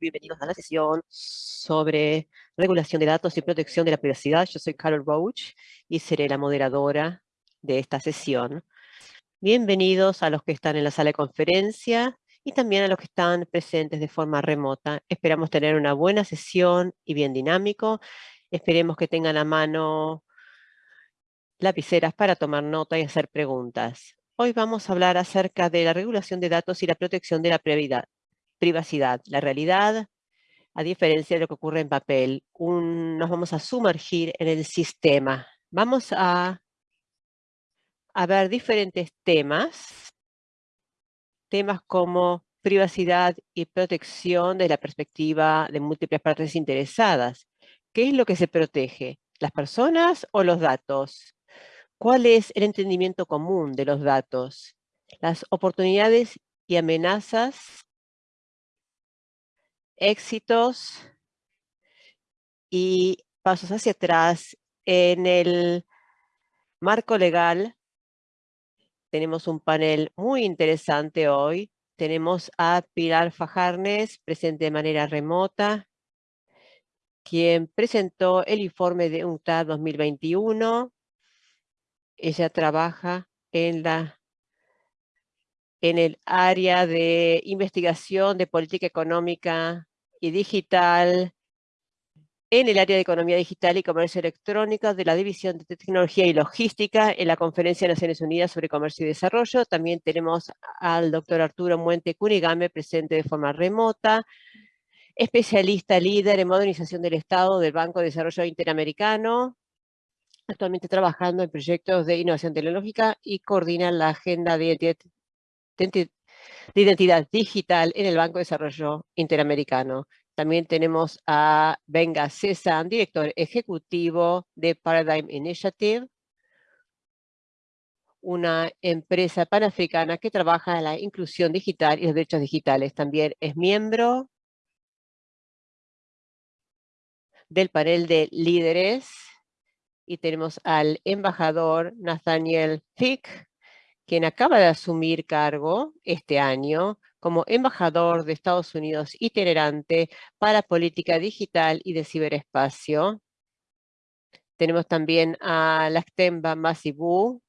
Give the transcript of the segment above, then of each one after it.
bienvenidos a la sesión sobre regulación de datos y protección de la privacidad. Yo soy Carol Roach y seré la moderadora de esta sesión. Bienvenidos a los que están en la sala de conferencia y también a los que están presentes de forma remota. Esperamos tener una buena sesión y bien dinámico. Esperemos que tengan a mano lapiceras para tomar nota y hacer preguntas. Hoy vamos a hablar acerca de la regulación de datos y la protección de la privacidad. La realidad, a diferencia de lo que ocurre en papel, nos vamos a sumergir en el sistema. Vamos a, a ver diferentes temas, temas como privacidad y protección desde la perspectiva de múltiples partes interesadas. ¿Qué es lo que se protege? ¿Las personas o los datos? ¿Cuál es el entendimiento común de los datos? Las oportunidades y amenazas éxitos y pasos hacia atrás en el marco legal. Tenemos un panel muy interesante hoy. Tenemos a Pilar Fajarnes, presente de manera remota, quien presentó el informe de UNCTAD 2021. Ella trabaja en la en el área de investigación de política económica y digital, en el área de economía digital y comercio electrónico de la División de Tecnología y Logística en la Conferencia de Naciones Unidas sobre Comercio y Desarrollo. También tenemos al doctor Arturo Muente Cunigame, presente de forma remota, especialista líder en modernización del Estado del Banco de Desarrollo Interamericano, actualmente trabajando en proyectos de innovación tecnológica y coordina la agenda de de identidad digital en el Banco de Desarrollo Interamericano. También tenemos a Venga César, director ejecutivo de Paradigm Initiative, una empresa panafricana que trabaja en la inclusión digital y los derechos digitales. También es miembro del panel de líderes y tenemos al embajador Nathaniel Fick, quien acaba de asumir cargo este año como embajador de Estados Unidos itinerante para política digital y de ciberespacio. Tenemos también a Lactemba Masibu,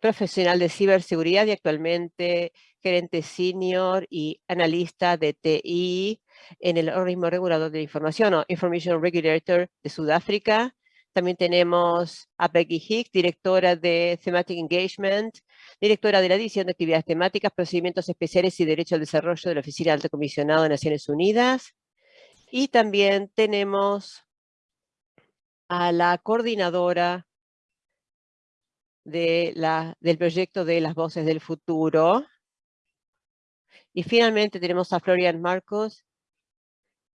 profesional de ciberseguridad y actualmente gerente senior y analista de TI en el organismo regulador de información o Information Regulator de Sudáfrica. También tenemos a Peggy Hicks, directora de Thematic Engagement, directora de la División de Actividades Temáticas, Procedimientos Especiales y Derecho al Desarrollo de la Oficina Alto Comisionado de Naciones Unidas. Y también tenemos a la coordinadora del proyecto de las voces del futuro. Y finalmente tenemos a Florian Marcos,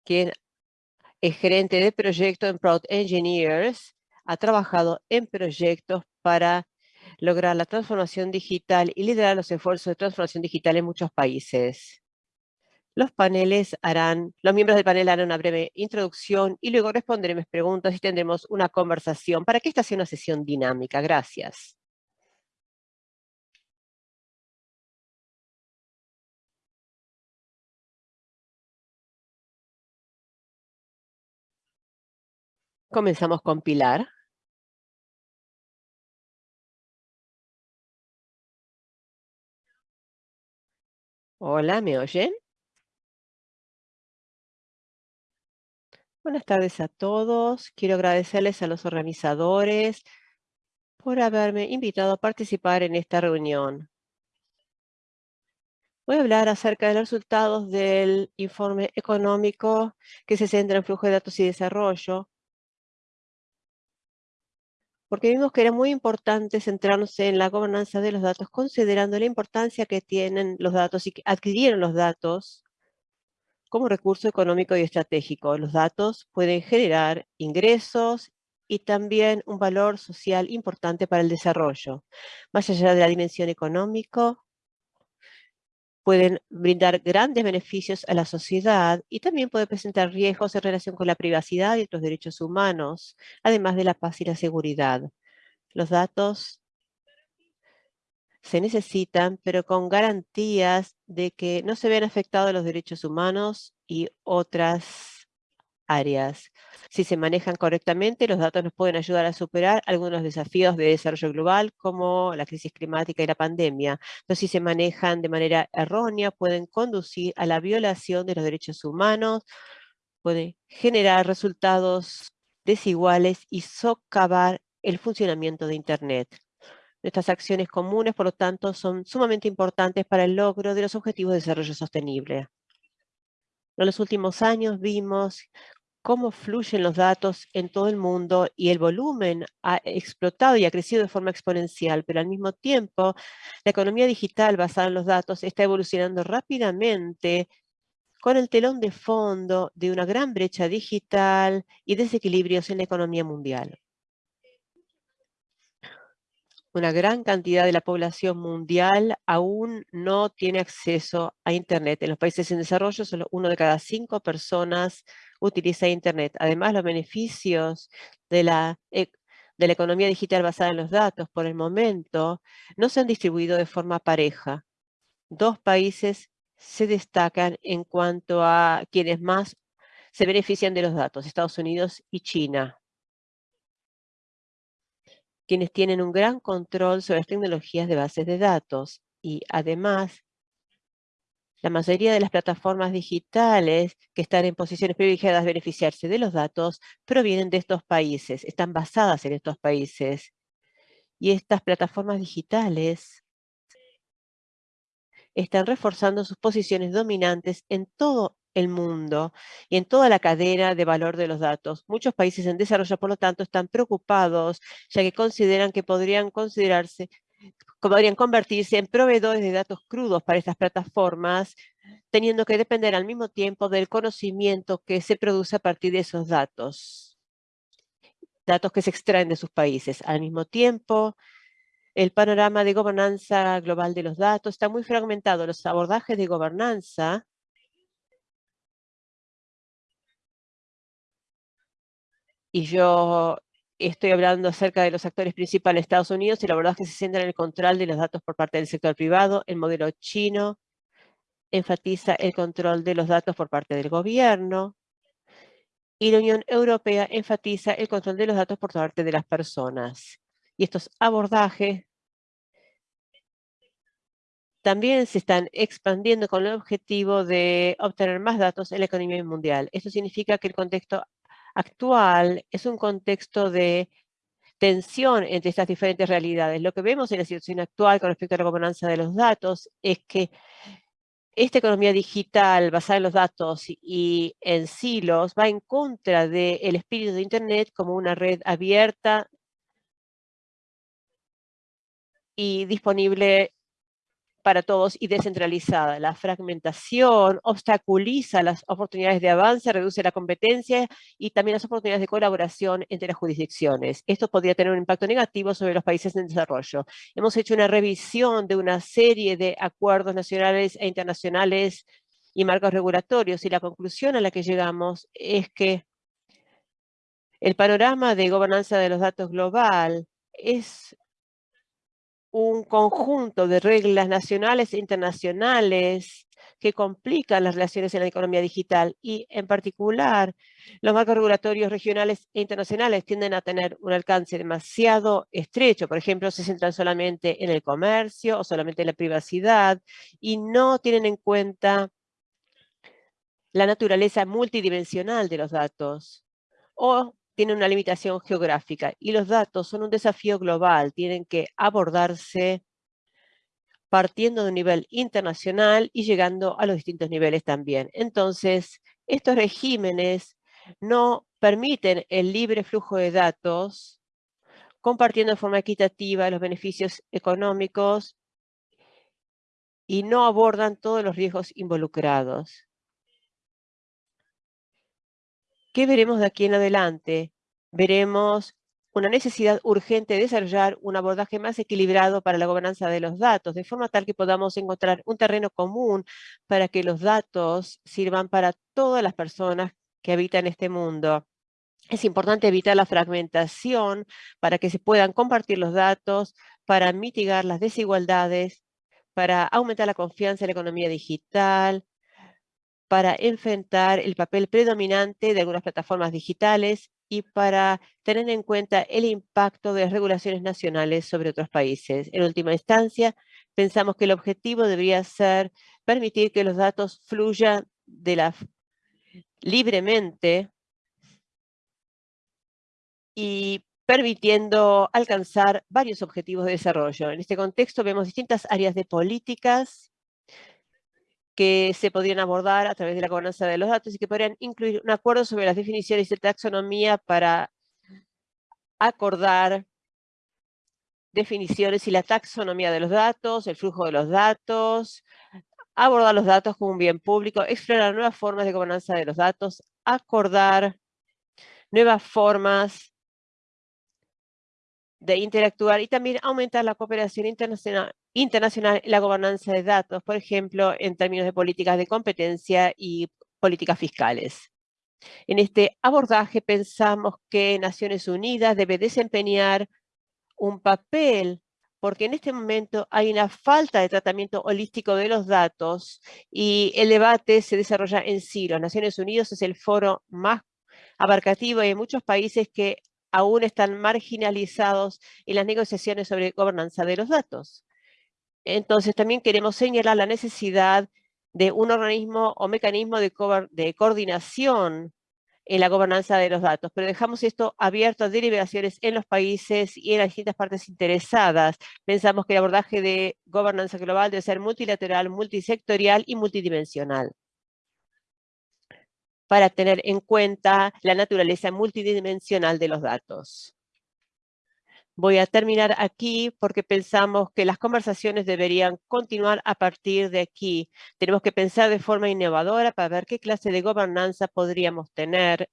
quien es gerente de proyecto en Proud Engineers, ha trabajado en proyectos para lograr la transformación digital y liderar los esfuerzos de transformación digital en muchos países. Los paneles harán, los miembros del panel harán una breve introducción y luego responderemos preguntas y tendremos una conversación para que esta sea una sesión dinámica. Gracias. Comenzamos con Pilar. Hola, ¿me oyen? Buenas tardes a todos. Quiero agradecerles a los organizadores por haberme invitado a participar en esta reunión. Voy a hablar acerca de los resultados del informe económico que se centra en flujo de datos y desarrollo, porque vimos que era muy importante centrarnos en la gobernanza de los datos, considerando la importancia que tienen los datos y que adquirieron los datos como recurso económico y estratégico. Los datos pueden generar ingresos y también un valor social importante para el desarrollo. Más allá de la dimensión económica, pueden brindar grandes beneficios a la sociedad y también pueden presentar riesgos en relación con la privacidad y otros derechos humanos, además de la paz y la seguridad. Los datos se necesitan, pero con garantías de que no se vean afectados los derechos humanos y otras áreas. Si se manejan correctamente, los datos nos pueden ayudar a superar algunos desafíos de desarrollo global, como la crisis climática y la pandemia. Pero si se manejan de manera errónea, pueden conducir a la violación de los derechos humanos, pueden generar resultados desiguales y socavar el funcionamiento de Internet. Nuestras acciones comunes, por lo tanto, son sumamente importantes para el logro de los Objetivos de Desarrollo Sostenible. En los últimos años vimos cómo fluyen los datos en todo el mundo y el volumen ha explotado y ha crecido de forma exponencial, pero al mismo tiempo la economía digital basada en los datos está evolucionando rápidamente con el telón de fondo de una gran brecha digital y desequilibrios en la economía mundial una gran cantidad de la población mundial aún no tiene acceso a Internet. En los países en desarrollo, solo uno de cada cinco personas utiliza Internet. Además, los beneficios de la, e, de la economía digital basada en los datos, por el momento, no se han distribuido de forma pareja. Dos países se destacan en cuanto a quienes más se benefician de los datos, Estados Unidos y China quienes tienen un gran control sobre las tecnologías de bases de datos y además la mayoría de las plataformas digitales que están en posiciones privilegiadas de beneficiarse de los datos provienen de estos países, están basadas en estos países. Y estas plataformas digitales están reforzando sus posiciones dominantes en todo el mundo y en toda la cadena de valor de los datos. Muchos países en desarrollo, por lo tanto, están preocupados, ya que consideran que podrían considerarse podrían convertirse en proveedores de datos crudos para estas plataformas, teniendo que depender al mismo tiempo del conocimiento que se produce a partir de esos datos. Datos que se extraen de sus países. Al mismo tiempo, el panorama de gobernanza global de los datos está muy fragmentado. Los abordajes de gobernanza y yo estoy hablando acerca de los actores principales de Estados Unidos y la verdad es que se centra en el control de los datos por parte del sector privado. El modelo chino enfatiza el control de los datos por parte del gobierno y la Unión Europea enfatiza el control de los datos por parte de las personas. Y estos abordajes también se están expandiendo con el objetivo de obtener más datos en la economía mundial. Esto significa que el contexto actual es un contexto de tensión entre estas diferentes realidades. Lo que vemos en la situación actual con respecto a la gobernanza de los datos es que esta economía digital basada en los datos y en silos va en contra del espíritu de Internet como una red abierta y disponible para todos y descentralizada. La fragmentación obstaculiza las oportunidades de avance, reduce la competencia y también las oportunidades de colaboración entre las jurisdicciones. Esto podría tener un impacto negativo sobre los países en desarrollo. Hemos hecho una revisión de una serie de acuerdos nacionales e internacionales y marcos regulatorios y la conclusión a la que llegamos es que el panorama de gobernanza de los datos global es un conjunto de reglas nacionales e internacionales que complican las relaciones en la economía digital y, en particular, los marcos regulatorios regionales e internacionales tienden a tener un alcance demasiado estrecho. Por ejemplo, se centran solamente en el comercio o solamente en la privacidad y no tienen en cuenta la naturaleza multidimensional de los datos o tienen una limitación geográfica y los datos son un desafío global, tienen que abordarse partiendo de un nivel internacional y llegando a los distintos niveles también. Entonces, estos regímenes no permiten el libre flujo de datos, compartiendo de forma equitativa los beneficios económicos y no abordan todos los riesgos involucrados. ¿Qué veremos de aquí en adelante? Veremos una necesidad urgente de desarrollar un abordaje más equilibrado para la gobernanza de los datos, de forma tal que podamos encontrar un terreno común para que los datos sirvan para todas las personas que habitan este mundo. Es importante evitar la fragmentación para que se puedan compartir los datos, para mitigar las desigualdades, para aumentar la confianza en la economía digital, para enfrentar el papel predominante de algunas plataformas digitales y para tener en cuenta el impacto de las regulaciones nacionales sobre otros países. En última instancia, pensamos que el objetivo debería ser permitir que los datos fluyan de la, libremente y permitiendo alcanzar varios objetivos de desarrollo. En este contexto vemos distintas áreas de políticas que se podrían abordar a través de la gobernanza de los datos y que podrían incluir un acuerdo sobre las definiciones de taxonomía para acordar definiciones y la taxonomía de los datos, el flujo de los datos, abordar los datos como un bien público, explorar nuevas formas de gobernanza de los datos, acordar nuevas formas de interactuar y también aumentar la cooperación internacional, internacional la gobernanza de datos, por ejemplo, en términos de políticas de competencia y políticas fiscales. En este abordaje pensamos que Naciones Unidas debe desempeñar un papel porque en este momento hay una falta de tratamiento holístico de los datos y el debate se desarrolla en sí. Las Naciones Unidas es el foro más abarcativo y hay muchos países que aún están marginalizados en las negociaciones sobre gobernanza de los datos. Entonces también queremos señalar la necesidad de un organismo o mecanismo de, de coordinación en la gobernanza de los datos, pero dejamos esto abierto a deliberaciones en los países y en las distintas partes interesadas. Pensamos que el abordaje de gobernanza global debe ser multilateral, multisectorial y multidimensional para tener en cuenta la naturaleza multidimensional de los datos. Voy a terminar aquí porque pensamos que las conversaciones deberían continuar a partir de aquí. Tenemos que pensar de forma innovadora para ver qué clase de gobernanza podríamos tener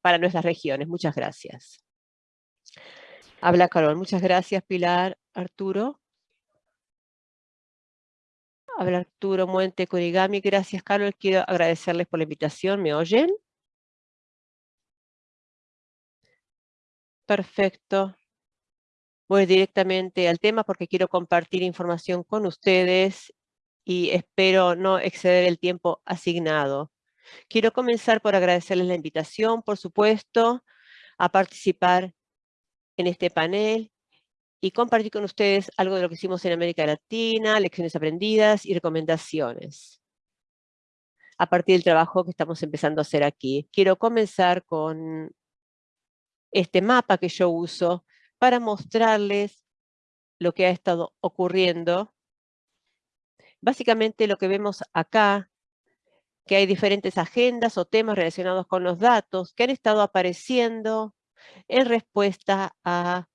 para nuestras regiones. Muchas gracias. Habla Carol. Muchas gracias, Pilar. Arturo. Habla Arturo Muente Kurigami. Gracias, Carol. Quiero agradecerles por la invitación. ¿Me oyen? Perfecto. Voy directamente al tema porque quiero compartir información con ustedes y espero no exceder el tiempo asignado. Quiero comenzar por agradecerles la invitación, por supuesto, a participar en este panel y compartir con ustedes algo de lo que hicimos en América Latina, lecciones aprendidas y recomendaciones. A partir del trabajo que estamos empezando a hacer aquí. Quiero comenzar con este mapa que yo uso para mostrarles lo que ha estado ocurriendo. Básicamente lo que vemos acá, que hay diferentes agendas o temas relacionados con los datos que han estado apareciendo en respuesta a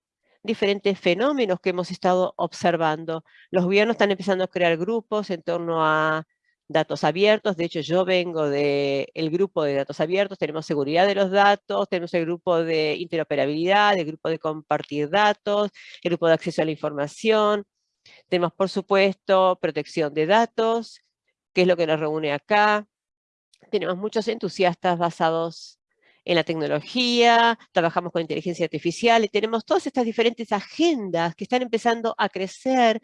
diferentes fenómenos que hemos estado observando. Los gobiernos están empezando a crear grupos en torno a datos abiertos. De hecho, yo vengo del grupo de datos abiertos. Tenemos seguridad de los datos, tenemos el grupo de interoperabilidad, el grupo de compartir datos, el grupo de acceso a la información. Tenemos, por supuesto, protección de datos, que es lo que nos reúne acá. Tenemos muchos entusiastas basados en la tecnología, trabajamos con inteligencia artificial y tenemos todas estas diferentes agendas que están empezando a crecer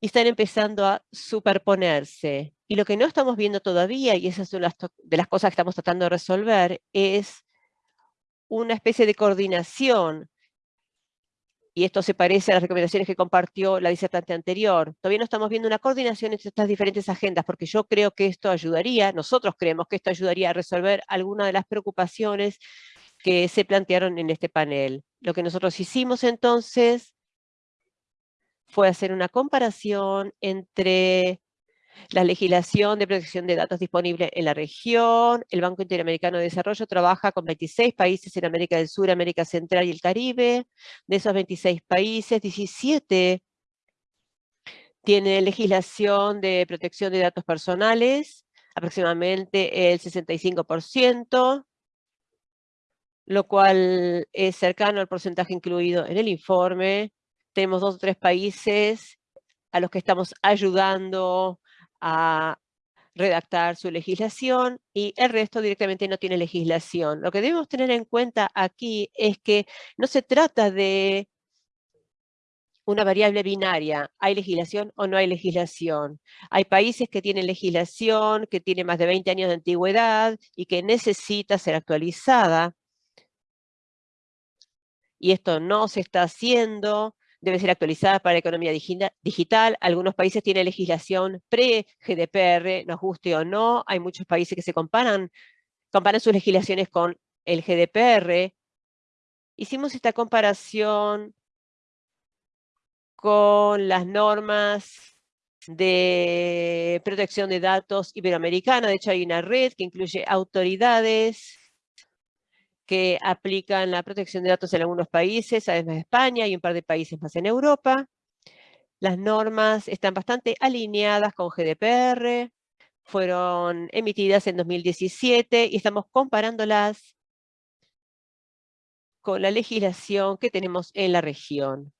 y están empezando a superponerse. Y lo que no estamos viendo todavía, y esa es una de las cosas que estamos tratando de resolver, es una especie de coordinación y esto se parece a las recomendaciones que compartió la disertante anterior. Todavía no estamos viendo una coordinación entre estas diferentes agendas, porque yo creo que esto ayudaría, nosotros creemos que esto ayudaría a resolver algunas de las preocupaciones que se plantearon en este panel. Lo que nosotros hicimos entonces fue hacer una comparación entre la legislación de protección de datos disponible en la región, el Banco Interamericano de Desarrollo trabaja con 26 países en América del Sur, América Central y el Caribe. De esos 26 países, 17 tienen legislación de protección de datos personales, aproximadamente el 65%, lo cual es cercano al porcentaje incluido en el informe. Tenemos dos o tres países a los que estamos ayudando a redactar su legislación y el resto directamente no tiene legislación. Lo que debemos tener en cuenta aquí es que no se trata de una variable binaria. ¿Hay legislación o no hay legislación? Hay países que tienen legislación, que tiene más de 20 años de antigüedad y que necesita ser actualizada. Y esto no se está haciendo, debe ser actualizada para la economía digital. Algunos países tienen legislación pre-GDPR, nos guste o no. Hay muchos países que se comparan, comparan sus legislaciones con el GDPR. Hicimos esta comparación con las normas de protección de datos iberoamericana. De hecho, hay una red que incluye autoridades que aplican la protección de datos en algunos países, además de España y un par de países más en Europa. Las normas están bastante alineadas con GDPR, fueron emitidas en 2017 y estamos comparándolas con la legislación que tenemos en la región.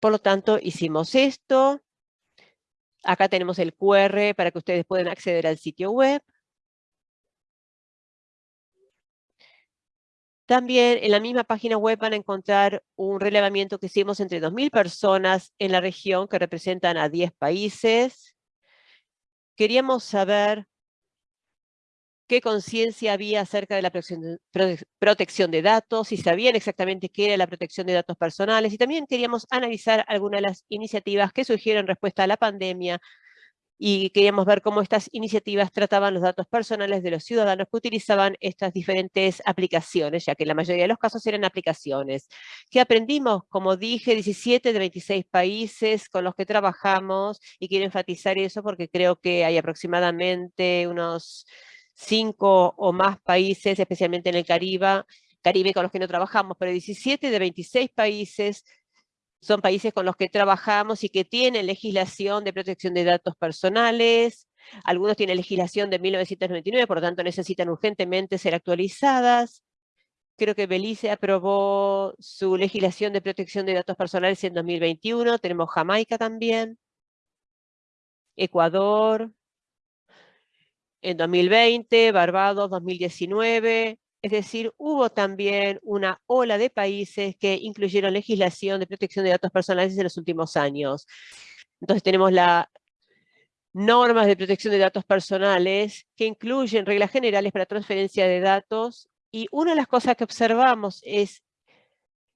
Por lo tanto, hicimos esto. Acá tenemos el QR para que ustedes puedan acceder al sitio web. También en la misma página web van a encontrar un relevamiento que hicimos entre 2.000 personas en la región que representan a 10 países. Queríamos saber qué conciencia había acerca de la protección de, datos, si sabían exactamente qué era la protección de datos personales y también queríamos analizar algunas de las iniciativas que surgieron en respuesta a la pandemia y queríamos ver cómo estas iniciativas trataban los datos personales de los ciudadanos que utilizaban estas diferentes aplicaciones, ya que la mayoría de los casos eran aplicaciones. ¿Qué aprendimos? Como dije, 17 de 26 países con los que trabajamos y quiero enfatizar eso porque creo que hay aproximadamente unos cinco o más países, especialmente en el Caribe, Caribe con los que no trabajamos, pero 17 de 26 países son países con los que trabajamos y que tienen legislación de protección de datos personales. Algunos tienen legislación de 1999, por lo tanto necesitan urgentemente ser actualizadas. Creo que Belice aprobó su legislación de protección de datos personales en 2021. Tenemos Jamaica también. Ecuador, en 2020, Barbados 2019, es decir, hubo también una ola de países que incluyeron legislación de protección de datos personales en los últimos años. Entonces tenemos las normas de protección de datos personales que incluyen reglas generales para transferencia de datos y una de las cosas que observamos es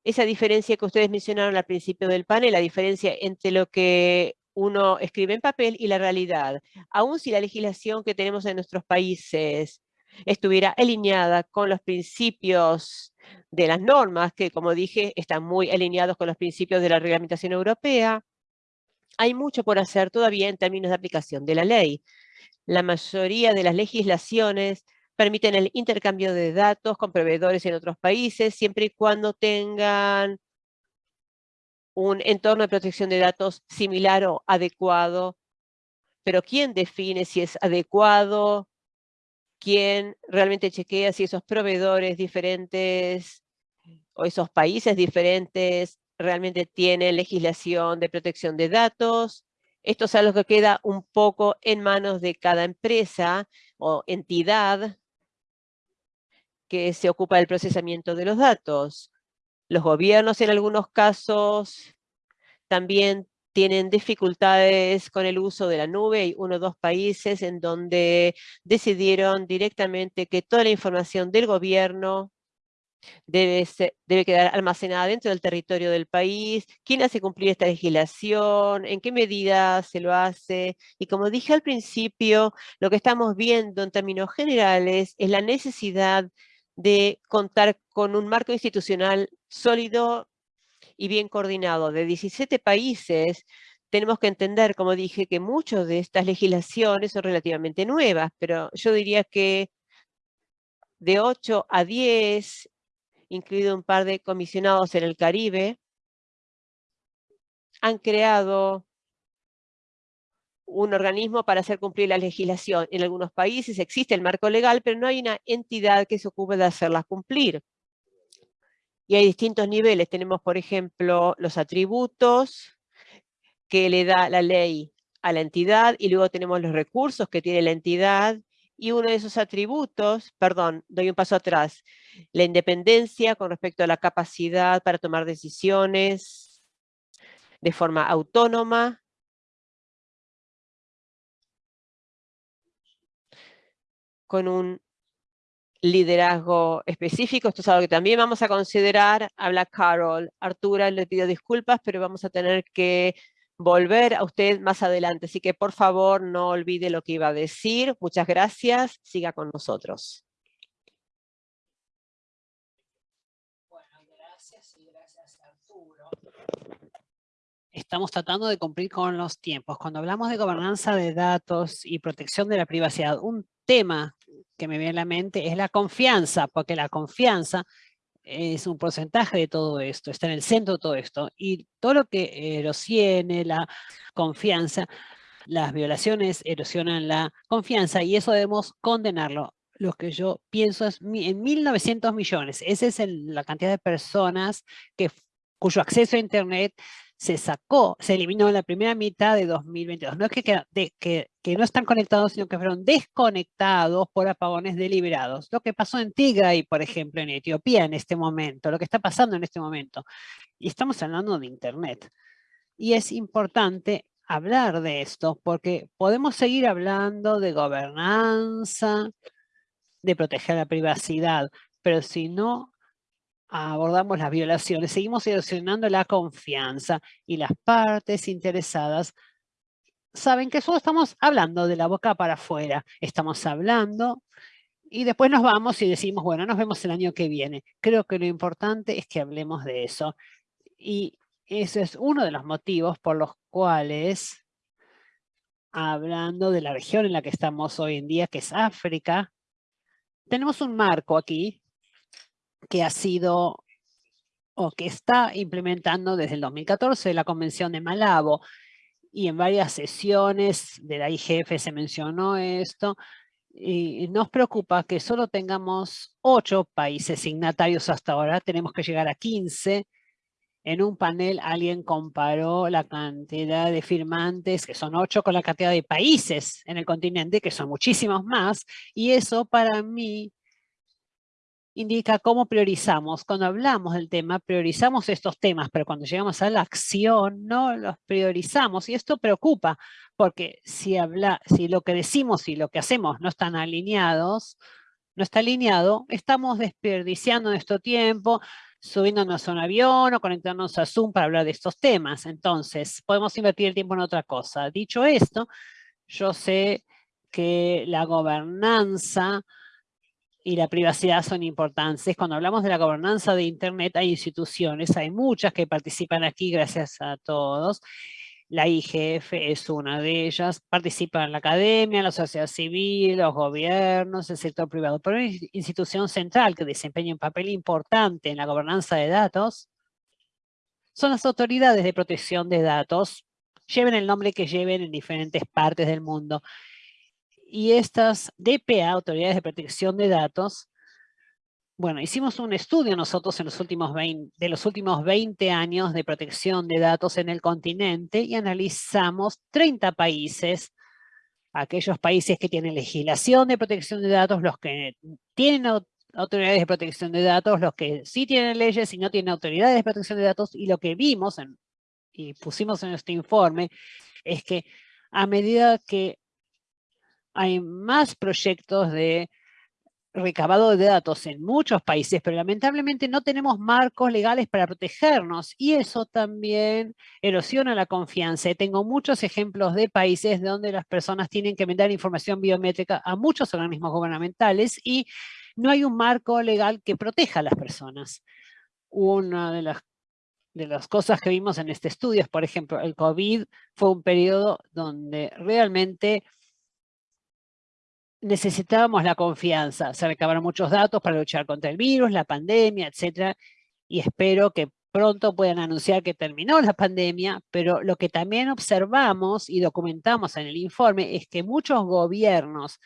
esa diferencia que ustedes mencionaron al principio del panel, la diferencia entre lo que uno escribe en papel y la realidad. Aún si la legislación que tenemos en nuestros países estuviera alineada con los principios de las normas, que como dije, están muy alineados con los principios de la reglamentación europea, hay mucho por hacer todavía en términos de aplicación de la ley. La mayoría de las legislaciones permiten el intercambio de datos con proveedores en otros países, siempre y cuando tengan un entorno de protección de datos similar o adecuado, pero ¿quién define si es adecuado? ¿Quién realmente chequea si esos proveedores diferentes o esos países diferentes realmente tienen legislación de protección de datos? Esto es algo que queda un poco en manos de cada empresa o entidad que se ocupa del procesamiento de los datos. Los gobiernos en algunos casos también tienen dificultades con el uso de la nube. Hay uno o dos países en donde decidieron directamente que toda la información del gobierno debe, debe quedar almacenada dentro del territorio del país. ¿Quién hace cumplir esta legislación? ¿En qué medida se lo hace? Y como dije al principio, lo que estamos viendo en términos generales es la necesidad de contar con un marco institucional sólido y bien coordinado de 17 países, tenemos que entender, como dije, que muchas de estas legislaciones son relativamente nuevas, pero yo diría que de 8 a 10, incluido un par de comisionados en el Caribe, han creado un organismo para hacer cumplir la legislación. En algunos países existe el marco legal, pero no hay una entidad que se ocupe de hacerla cumplir. Y hay distintos niveles. Tenemos, por ejemplo, los atributos que le da la ley a la entidad y luego tenemos los recursos que tiene la entidad y uno de esos atributos, perdón, doy un paso atrás, la independencia con respecto a la capacidad para tomar decisiones, de forma autónoma, con un liderazgo específico. Esto es algo que también vamos a considerar. Habla Carol. Artura, le pido disculpas, pero vamos a tener que volver a usted más adelante. Así que por favor no olvide lo que iba a decir. Muchas gracias. Siga con nosotros. Estamos tratando de cumplir con los tiempos. Cuando hablamos de gobernanza de datos y protección de la privacidad, un tema que me viene a la mente es la confianza, porque la confianza es un porcentaje de todo esto, está en el centro de todo esto. Y todo lo que erosione la confianza, las violaciones erosionan la confianza y eso debemos condenarlo. Lo que yo pienso es en 1.900 millones. Esa es la cantidad de personas que, cuyo acceso a Internet se sacó, se eliminó en la primera mitad de 2022. No es que, que, que, no están conectados, sino que fueron desconectados por apagones deliberados. Lo que pasó en Tigray, por ejemplo, en Etiopía en este momento, lo que está pasando en este momento. Y estamos hablando de Internet. Y es importante hablar de esto, porque podemos seguir hablando de gobernanza, de proteger la privacidad, pero si no abordamos las violaciones, seguimos erosionando la confianza y las partes interesadas saben que solo estamos hablando de la boca para afuera. Estamos hablando y después nos vamos y decimos, bueno, nos vemos el año que viene. Creo que lo importante es que hablemos de eso. Y ese es uno de los motivos por los cuales, hablando de la región en la que estamos hoy en día, que es África, tenemos un marco aquí que ha sido o que está implementando desde el 2014 la Convención de Malabo y en varias sesiones de la IGF se mencionó esto y nos preocupa que solo tengamos ocho países signatarios hasta ahora, tenemos que llegar a 15. En un panel alguien comparó la cantidad de firmantes, que son ocho, con la cantidad de países en el continente, que son muchísimos más, y eso para mí indica cómo priorizamos. Cuando hablamos del tema, priorizamos estos temas, pero cuando llegamos a la acción, no los priorizamos. Y esto preocupa, porque si, habla, si lo que decimos y lo que hacemos no están alineados, no está alineado, estamos desperdiciando nuestro tiempo, subiéndonos a un avión o conectándonos a Zoom para hablar de estos temas. Entonces, podemos invertir el tiempo en otra cosa. Dicho esto, yo sé que la gobernanza y la privacidad son importantes. Cuando hablamos de la gobernanza de Internet hay instituciones, hay muchas que participan aquí, gracias a todos. La IGF es una de ellas, participa en la academia, la sociedad civil, los gobiernos, el sector privado. Pero una institución central que desempeña un papel importante en la gobernanza de datos son las autoridades de protección de datos, lleven el nombre que lleven en diferentes partes del mundo y estas DPA, Autoridades de Protección de Datos, bueno, hicimos un estudio nosotros en los últimos 20, de los últimos 20 años de protección de datos en el continente y analizamos 30 países, aquellos países que tienen legislación de protección de datos, los que tienen autoridades de protección de datos, los que sí tienen leyes y no tienen autoridades de protección de datos, y lo que vimos y pusimos en este informe es que a medida que hay más proyectos de recabado de datos en muchos países, pero lamentablemente no tenemos marcos legales para protegernos y eso también erosiona la confianza. tengo muchos ejemplos de países donde las personas tienen que mandar información biométrica a muchos organismos gubernamentales y no hay un marco legal que proteja a las personas. Una de las de las cosas que vimos en este estudio es, por ejemplo, el COVID fue un periodo donde realmente necesitábamos la confianza. Se recabaron muchos datos para luchar contra el virus, la pandemia, etcétera, y espero que pronto puedan anunciar que terminó la pandemia, pero lo que también observamos y documentamos en el informe es que muchos gobiernos,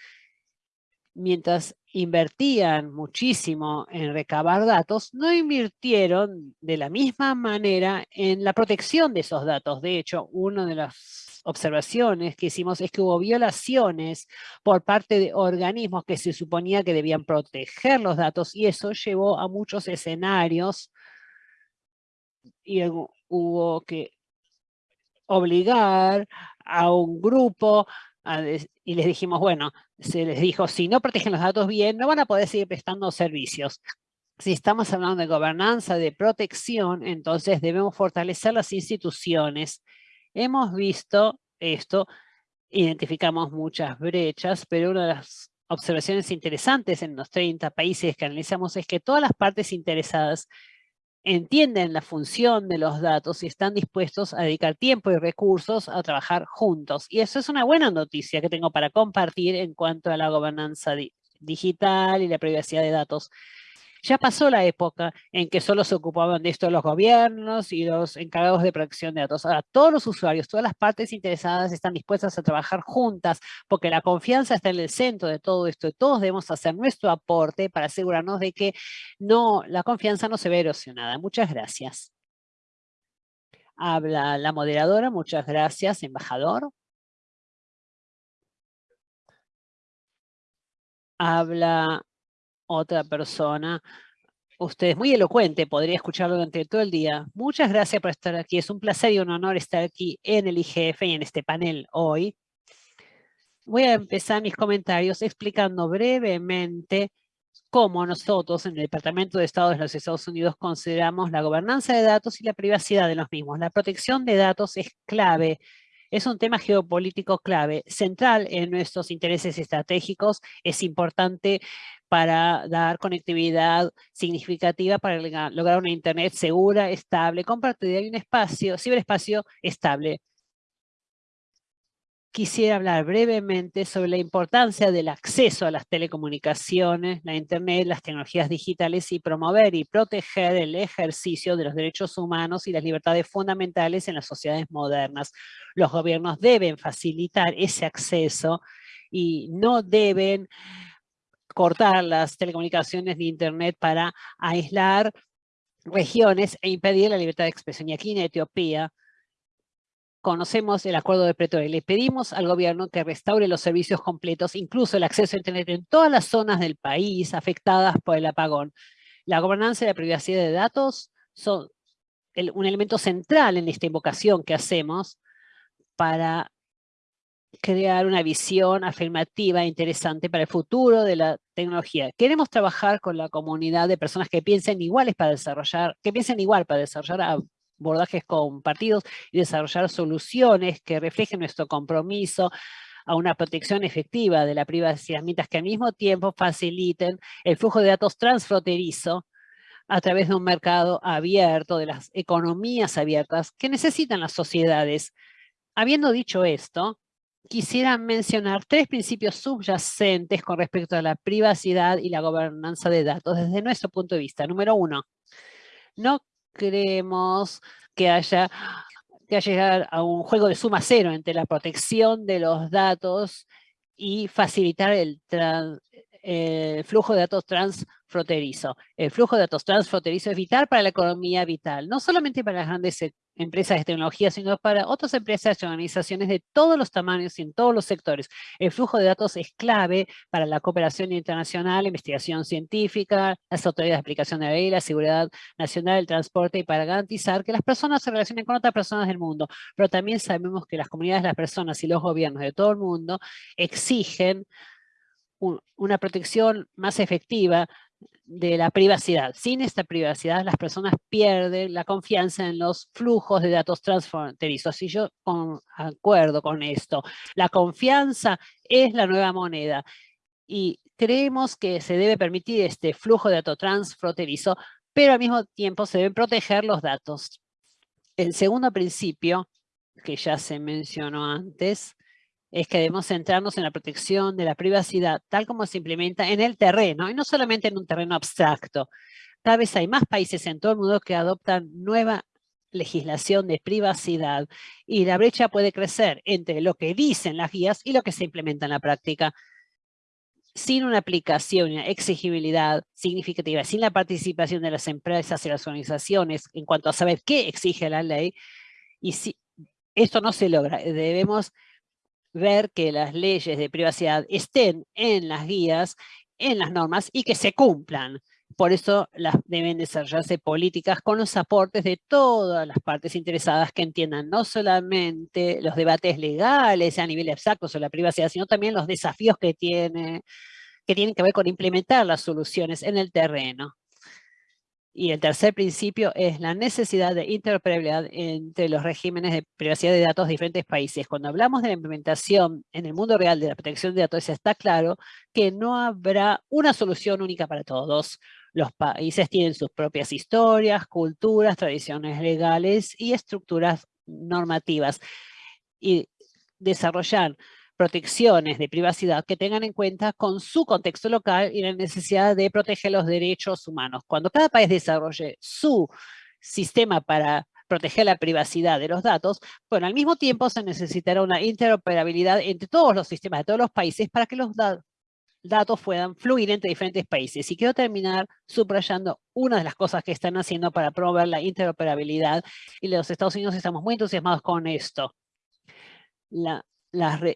mientras invertían muchísimo en recabar datos, no invirtieron de la misma manera en la protección de esos datos. De hecho, uno de los observaciones que hicimos es que hubo violaciones por parte de organismos que se suponía que debían proteger los datos y eso llevó a muchos escenarios y hubo que obligar a un grupo y les dijimos, bueno, se les dijo, si no protegen los datos bien, no van a poder seguir prestando servicios. Si estamos hablando de gobernanza, de protección, entonces debemos fortalecer las instituciones. Hemos visto esto, identificamos muchas brechas, pero una de las observaciones interesantes en los 30 países que analizamos es que todas las partes interesadas entienden la función de los datos y están dispuestos a dedicar tiempo y recursos a trabajar juntos. Y eso es una buena noticia que tengo para compartir en cuanto a la gobernanza digital y la privacidad de datos. Ya pasó la época en que solo se ocupaban de esto los gobiernos y los encargados de protección de datos. Ahora todos los usuarios, todas las partes interesadas están dispuestas a trabajar juntas porque la confianza está en el centro de todo esto y todos debemos hacer nuestro aporte para asegurarnos de que no, la confianza no se ve erosionada. Muchas gracias. Habla la moderadora. Muchas gracias, embajador. Habla otra persona. Usted es muy elocuente, podría escucharlo durante todo el día. Muchas gracias por estar aquí. Es un placer y un honor estar aquí en el IGF y en este panel hoy. Voy a empezar mis comentarios explicando brevemente cómo nosotros en el Departamento de Estado de los Estados Unidos consideramos la gobernanza de datos y la privacidad de los mismos. La protección de datos es clave es un tema geopolítico clave, central en nuestros intereses estratégicos. Es importante para dar conectividad significativa para lograr una Internet segura, estable, compartida y un espacio, ciberespacio estable quisiera hablar brevemente sobre la importancia del acceso a las telecomunicaciones, la Internet, las tecnologías digitales y promover y proteger el ejercicio de los derechos humanos y las libertades fundamentales en las sociedades modernas. Los gobiernos deben facilitar ese acceso y no deben cortar las telecomunicaciones de Internet para aislar regiones e impedir la libertad de expresión. Y aquí en Etiopía, conocemos el acuerdo de Pretoria. Le pedimos al gobierno que restaure los servicios completos, incluso el acceso a Internet en todas las zonas del país afectadas por el apagón. La gobernanza y la privacidad de datos son un elemento central en esta invocación que hacemos para crear una visión afirmativa e interesante para el futuro de la tecnología. Queremos trabajar con la comunidad de personas que piensen iguales para desarrollar, que piensen igual para desarrollar abordajes compartidos y desarrollar soluciones que reflejen nuestro compromiso a una protección efectiva de la privacidad, mientras que al mismo tiempo faciliten el flujo de datos transfronterizo a través de un mercado abierto, de las economías abiertas que necesitan las sociedades. Habiendo dicho esto, quisiera mencionar tres principios subyacentes con respecto a la privacidad y la gobernanza de datos desde nuestro punto de vista. Número uno, no creemos que haya que llegar a un juego de suma cero entre la protección de los datos y facilitar el, el flujo de datos transfronterizo. El flujo de datos transfronterizo es vital para la economía vital, no solamente para las grandes empresas de tecnología, sino para otras empresas y organizaciones de todos los tamaños y en todos los sectores. El flujo de datos es clave para la cooperación internacional, investigación científica, las autoridades de aplicación de la ley, la seguridad nacional, el transporte y para garantizar que las personas se relacionen con otras personas del mundo. Pero también sabemos que las comunidades, las personas y los gobiernos de todo el mundo exigen una protección más efectiva de la privacidad. Sin esta privacidad, las personas pierden la confianza en los flujos de datos transfronterizos. Y yo con, acuerdo con esto. La confianza es la nueva moneda. Y creemos que se debe permitir este flujo de datos transfronterizo, pero al mismo tiempo se deben proteger los datos. El segundo principio, que ya se mencionó antes, es que debemos centrarnos en la protección de la privacidad, tal como se implementa en el terreno, y no solamente en un terreno abstracto. Cada vez hay más países en todo el mundo que adoptan nueva legislación de privacidad y la brecha puede crecer entre lo que dicen las guías y lo que se implementa en la práctica. Sin una aplicación una exigibilidad significativa, sin la participación de las empresas y las organizaciones en cuanto a saber qué exige la ley, y si esto no se logra, debemos ver que las leyes de privacidad estén en las guías, en las normas y que se cumplan. Por eso las, deben desarrollarse políticas con los aportes de todas las partes interesadas que entiendan no solamente los debates legales a nivel abstracto sobre la privacidad, sino también los desafíos que, tiene, que tienen que ver con implementar las soluciones en el terreno. Y el tercer principio es la necesidad de interoperabilidad entre los regímenes de privacidad de datos de diferentes países. Cuando hablamos de la implementación en el mundo real de la protección de datos, está claro que no habrá una solución única para todos. Los países tienen sus propias historias, culturas, tradiciones legales y estructuras normativas. Y desarrollar protecciones de privacidad que tengan en cuenta con su contexto local y la necesidad de proteger los derechos humanos. Cuando cada país desarrolle su sistema para proteger la privacidad de los datos, bueno, al mismo tiempo se necesitará una interoperabilidad entre todos los sistemas de todos los países para que los datos puedan fluir entre diferentes países. Y quiero terminar subrayando una de las cosas que están haciendo para promover la interoperabilidad y los Estados Unidos estamos muy entusiasmados con esto. La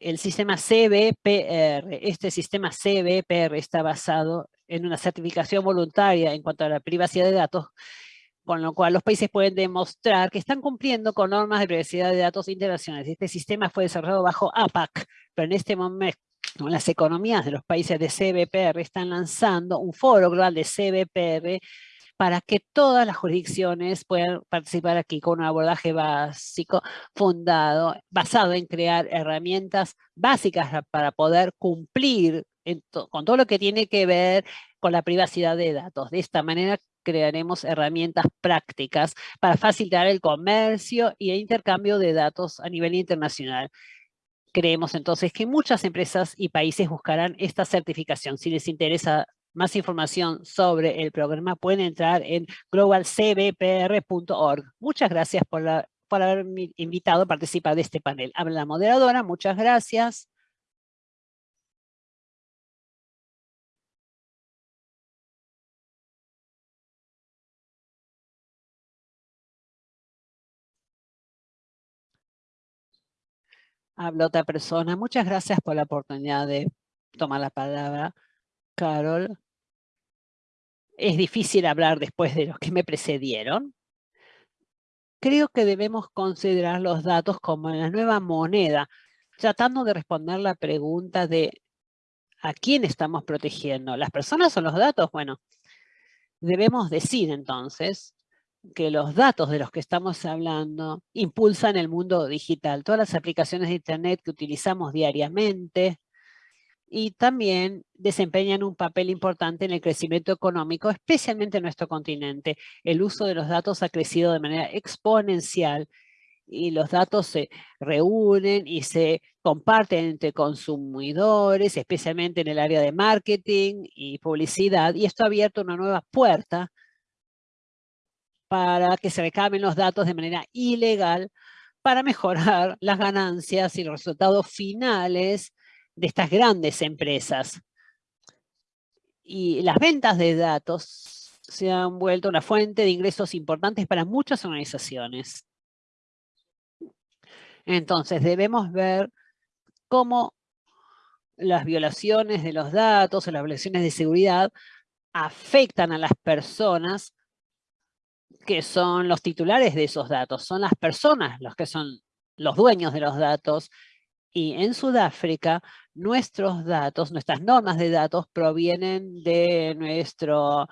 el sistema CBPR. Este sistema CBPR está basado en una certificación voluntaria en cuanto a la privacidad de datos, con lo cual los países pueden demostrar que están cumpliendo con normas de privacidad de datos internacionales. Este sistema fue desarrollado bajo APAC, pero en este momento las economías de los países de CBPR están lanzando un foro global de CBPR para que todas las jurisdicciones puedan participar aquí con un abordaje básico fundado, basado en crear herramientas básicas para poder cumplir con todo lo que tiene que ver con la privacidad de datos. De esta manera crearemos herramientas prácticas para facilitar el comercio y el intercambio de datos a nivel internacional. Creemos entonces que muchas empresas y países buscarán esta certificación. Si les interesa más información sobre el programa pueden entrar en globalcbpr.org. Muchas gracias por, por haberme invitado a participar de este panel. Habla la moderadora, muchas gracias. Habla otra persona. Muchas gracias por la oportunidad de tomar la palabra. Carol, es difícil hablar después de los que me precedieron. Creo que debemos considerar los datos como la nueva moneda, tratando de responder la pregunta de ¿a quién estamos protegiendo? ¿Las personas o los datos? Bueno, debemos decir entonces que los datos de los que estamos hablando impulsan el mundo digital. Todas las aplicaciones de Internet que utilizamos diariamente, y también desempeñan un papel importante en el crecimiento económico, especialmente en nuestro continente. El uso de los datos ha crecido de manera exponencial y los datos se reúnen y se comparten entre consumidores, especialmente en el área de marketing y publicidad, y esto ha abierto una nueva puerta para que se recaben los datos de manera ilegal para mejorar las ganancias y los resultados finales de estas grandes empresas. Y las ventas de datos se han vuelto una fuente de ingresos importantes para muchas organizaciones. Entonces debemos ver cómo las violaciones de los datos o las violaciones de seguridad afectan a las personas que son los titulares de esos datos. Son las personas los que son los dueños de los datos y en Sudáfrica, nuestros datos, nuestras normas de datos provienen de nuestro,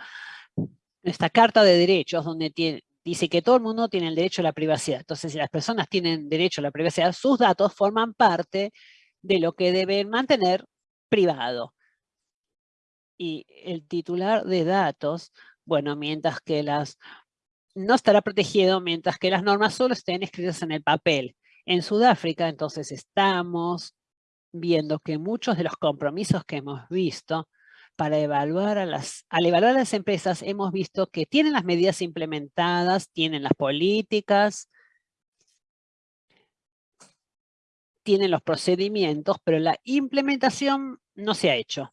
nuestra Carta de Derechos, donde dice que todo el mundo tiene el derecho a la privacidad. Entonces, si las personas tienen derecho a la privacidad, sus datos forman parte de lo que deben mantener privado. Y el titular de datos, bueno, mientras que las no estará protegido mientras que las normas solo estén escritas en el papel. En Sudáfrica, entonces, estamos viendo que muchos de los compromisos que hemos visto para evaluar a las, al evaluar a las empresas, hemos visto que tienen las medidas implementadas, tienen las políticas, tienen los procedimientos, pero la implementación no se ha hecho.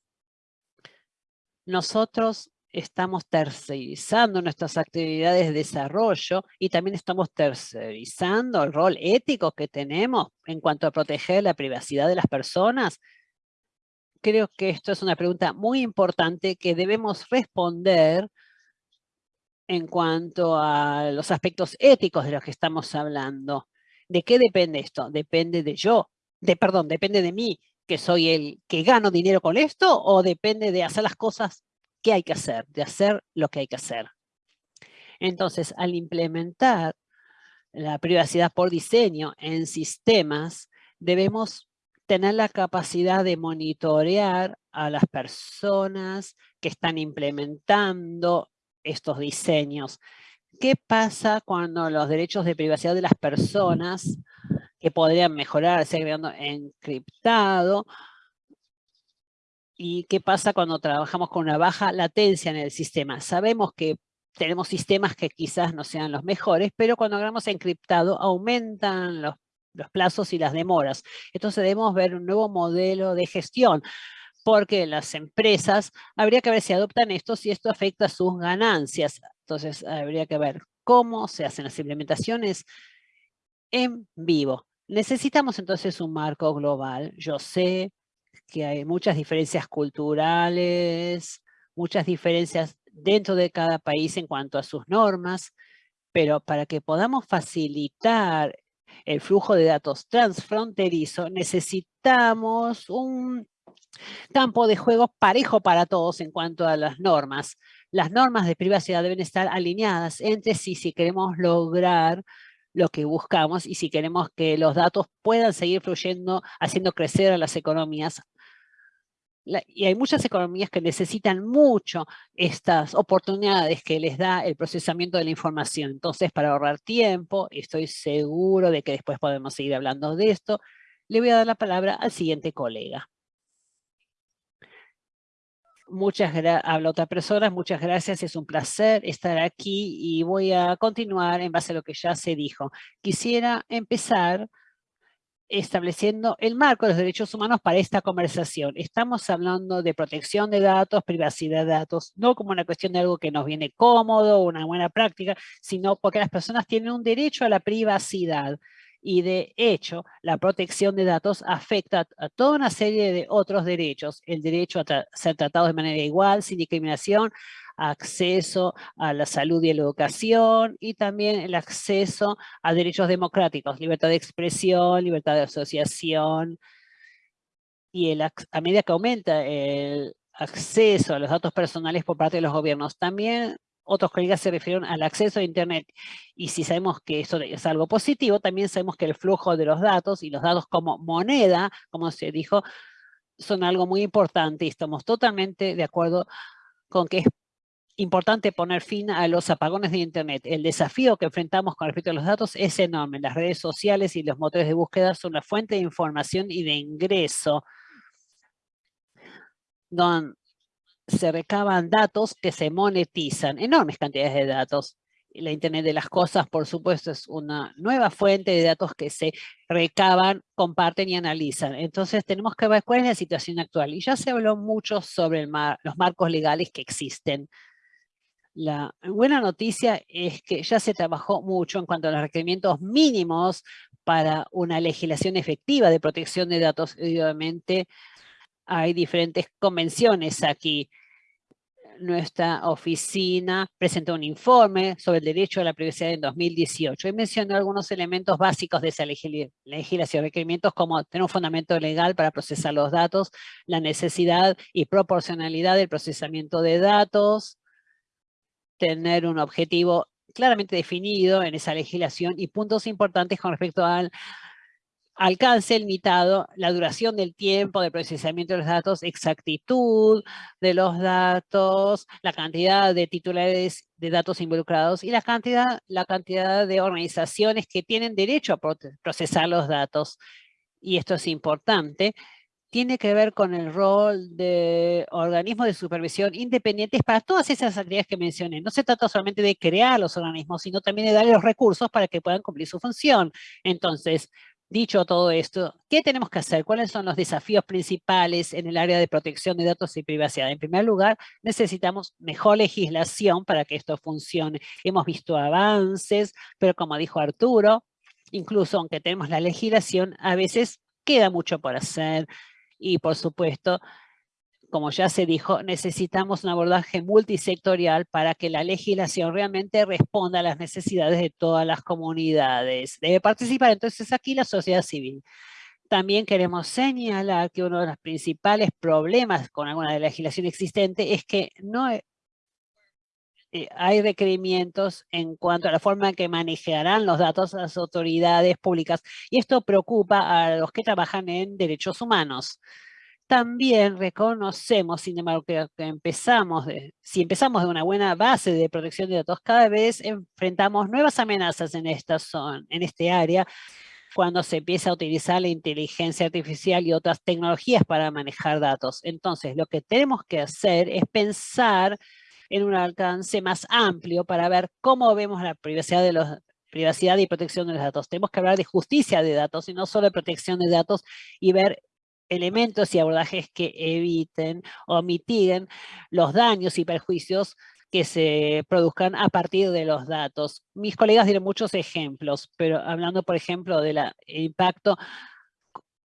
Nosotros estamos tercerizando nuestras actividades de desarrollo y también estamos tercerizando el rol ético que tenemos en cuanto a proteger la privacidad de las personas. Creo que esto es una pregunta muy importante que debemos responder en cuanto a los aspectos éticos de los que estamos hablando. ¿De qué depende esto? Depende de yo, de perdón, depende de mí, que soy el que gano dinero con esto, o depende de hacer las cosas que hay que hacer, de hacer lo que hay que hacer. Entonces, al implementar la privacidad por diseño en sistemas, debemos tener la capacidad de monitorear a las personas que están implementando estos diseños. ¿Qué pasa cuando los derechos de privacidad de las personas que podrían mejorarse encriptado? ¿Y qué pasa cuando trabajamos con una baja latencia en el sistema? Sabemos que tenemos sistemas que quizás no sean los mejores, pero cuando hagamos encriptado aumentan los, plazos y las demoras. Entonces debemos ver un nuevo modelo de gestión porque las empresas, habría que ver si adoptan esto, si esto afecta sus ganancias. Entonces, habría que ver cómo se hacen las implementaciones en vivo. Necesitamos entonces un marco global. Yo sé que hay muchas diferencias culturales, muchas diferencias dentro de cada país en cuanto a sus normas, pero para que podamos facilitar el flujo de datos transfronterizo, necesitamos un campo de juego parejo para todos en cuanto a las normas. Las normas de privacidad deben estar alineadas entre sí si queremos lograr lo que buscamos y si queremos que los datos puedan seguir fluyendo, haciendo crecer a las economías. Y hay muchas economías que necesitan mucho estas oportunidades que les da el procesamiento de la información. Entonces, para ahorrar tiempo, estoy seguro de que después podemos seguir hablando de esto, le voy a dar la palabra al siguiente colega. Muchas gracias, habla otra persona, muchas gracias, es un placer estar aquí y voy a continuar en base a lo que ya se dijo. Quisiera empezar estableciendo el marco de los derechos humanos para esta conversación. Estamos hablando de protección de datos, privacidad de datos, no como una cuestión de algo que nos viene cómodo, una buena práctica, sino porque las personas tienen un derecho a la privacidad y de hecho la protección de datos afecta a toda una serie de otros derechos, el derecho a ser tratado de manera igual, sin discriminación, acceso a la salud y a la educación y también el acceso a derechos democráticos, libertad de expresión, libertad de asociación y el, a medida que aumenta el acceso a los datos personales por parte de los gobiernos, también otros colegas se refirieron al acceso a Internet. Y si sabemos que eso es algo positivo, también sabemos que el flujo de los datos y los datos como moneda, como se dijo, son algo muy importante y estamos totalmente de acuerdo con que es importante poner fin a los apagones de Internet. El desafío que enfrentamos con respecto a los datos es enorme. Las redes sociales y los motores de búsqueda son una fuente de información y de ingreso. Don, se recaban datos que se monetizan, enormes cantidades de datos. La Internet de las Cosas, por supuesto, es una nueva fuente de datos que se recaban, comparten y analizan. Entonces tenemos que ver cuál es la situación actual. Y ya se habló mucho sobre los marcos legales que existen. La buena noticia es que ya se trabajó mucho en cuanto a los requerimientos mínimos para una legislación efectiva de protección de datos. Obviamente hay diferentes convenciones aquí. Nuestra oficina presentó un informe sobre el derecho a la privacidad en 2018 y mencionó algunos elementos básicos de esa legislación, requerimientos como tener un fundamento legal para procesar los datos, la necesidad y proporcionalidad del procesamiento de datos, tener un objetivo claramente definido en esa legislación y puntos importantes con respecto al alcance limitado, la duración del tiempo de procesamiento de los datos, exactitud de los datos, la cantidad de titulares de datos involucrados y la cantidad, la cantidad de organizaciones que tienen derecho a procesar los datos. Y esto es importante, tiene que ver con el rol de organismos de supervisión independientes para todas esas actividades que mencioné. No se trata solamente de crear los organismos, sino también de darle los recursos para que puedan cumplir su función. Entonces, Dicho todo esto, ¿qué tenemos que hacer? ¿Cuáles son los desafíos principales en el área de protección de datos y privacidad? En primer lugar, necesitamos mejor legislación para que esto funcione. Hemos visto avances, pero como dijo Arturo, incluso aunque tenemos la legislación, a veces queda mucho por hacer. Y por supuesto, como ya se dijo, necesitamos un abordaje multisectorial para que la legislación realmente responda a las necesidades de todas las comunidades. Debe participar entonces aquí la sociedad civil. También queremos señalar que uno de los principales problemas con alguna legislación existente es que no eh, hay requerimientos en cuanto a la forma en que manejarán los datos las autoridades públicas. Y esto preocupa a los que trabajan en derechos humanos. También reconocemos, sin embargo, que, empezamos si empezamos de una buena base de protección de datos, cada vez enfrentamos nuevas amenazas en esta zona, en este área, cuando se empieza a utilizar la inteligencia artificial y otras tecnologías para manejar datos. Entonces, lo que tenemos que hacer es pensar en un alcance más amplio para ver cómo vemos la privacidad de los privacidad y protección de los datos. Tenemos que hablar de justicia de datos y no solo de protección de datos y ver elementos y abordajes que eviten o mitiguen los daños y perjuicios que se produzcan a partir de los datos. Mis colegas dieron muchos ejemplos, pero hablando, por ejemplo, del impacto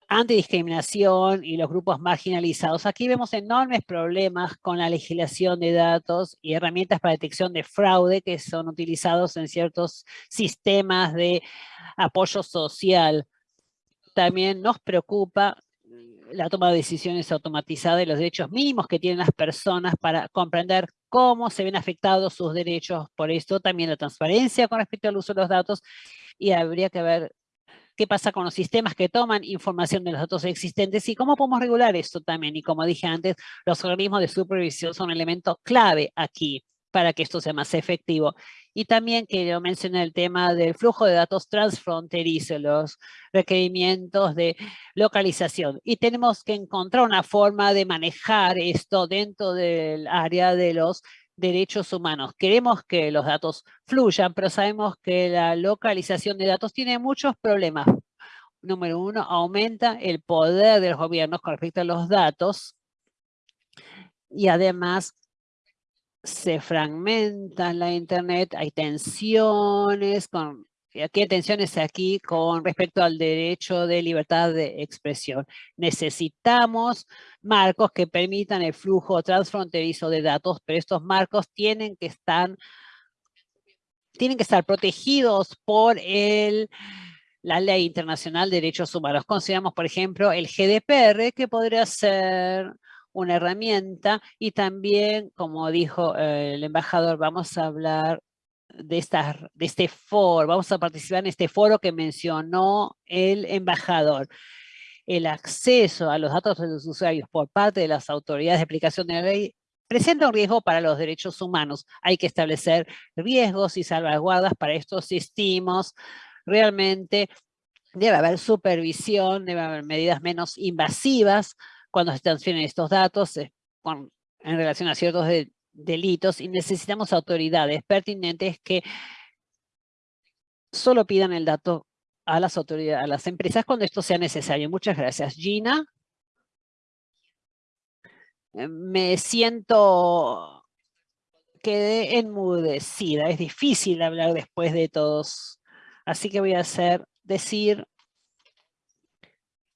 antidiscriminación y los grupos marginalizados. Aquí vemos enormes problemas con la legislación de datos y herramientas para detección de fraude que son utilizados en ciertos sistemas de apoyo social. También nos preocupa la toma de decisiones automatizada y los derechos mínimos que tienen las personas para comprender cómo se ven afectados sus derechos. Por esto también la transparencia con respecto al uso de los datos y habría que ver qué pasa con los sistemas que toman información de los datos existentes y cómo podemos regular esto también. Y como dije antes, los organismos de supervisión son un elemento clave aquí para que esto sea más efectivo. Y también quiero mencionar el tema del flujo de datos transfronterizo, los requerimientos de localización. Y tenemos que encontrar una forma de manejar esto dentro del área de los derechos humanos. Queremos que los datos fluyan, pero sabemos que la localización de datos tiene muchos problemas. Número uno, aumenta el poder de los gobiernos con respecto a los datos y además se fragmenta la Internet, hay tensiones, con, aquí hay tensiones aquí con respecto al derecho de libertad de expresión. Necesitamos marcos que permitan el flujo transfronterizo de datos, pero estos marcos tienen que estar, tienen que estar protegidos por el, la Ley Internacional de Derechos Humanos. Consideramos, por ejemplo, el GDPR, que podría ser una herramienta y también, como dijo eh, el embajador, vamos a hablar de, esta, de este foro, vamos a participar en este foro que mencionó el embajador. El acceso a los datos de los usuarios por parte de las autoridades de aplicación de la ley presenta un riesgo para los derechos humanos. Hay que establecer riesgos y salvaguardas para estos sistemas. Realmente debe haber supervisión, debe haber medidas menos invasivas cuando se transfieren estos datos eh, en relación a ciertos delitos y necesitamos autoridades pertinentes que solo pidan el dato a las autoridades, a las empresas cuando esto sea necesario. Muchas gracias. Gina. Eh, me siento, quedé enmudecida. Es difícil hablar después de todos. Así que voy a hacer, decir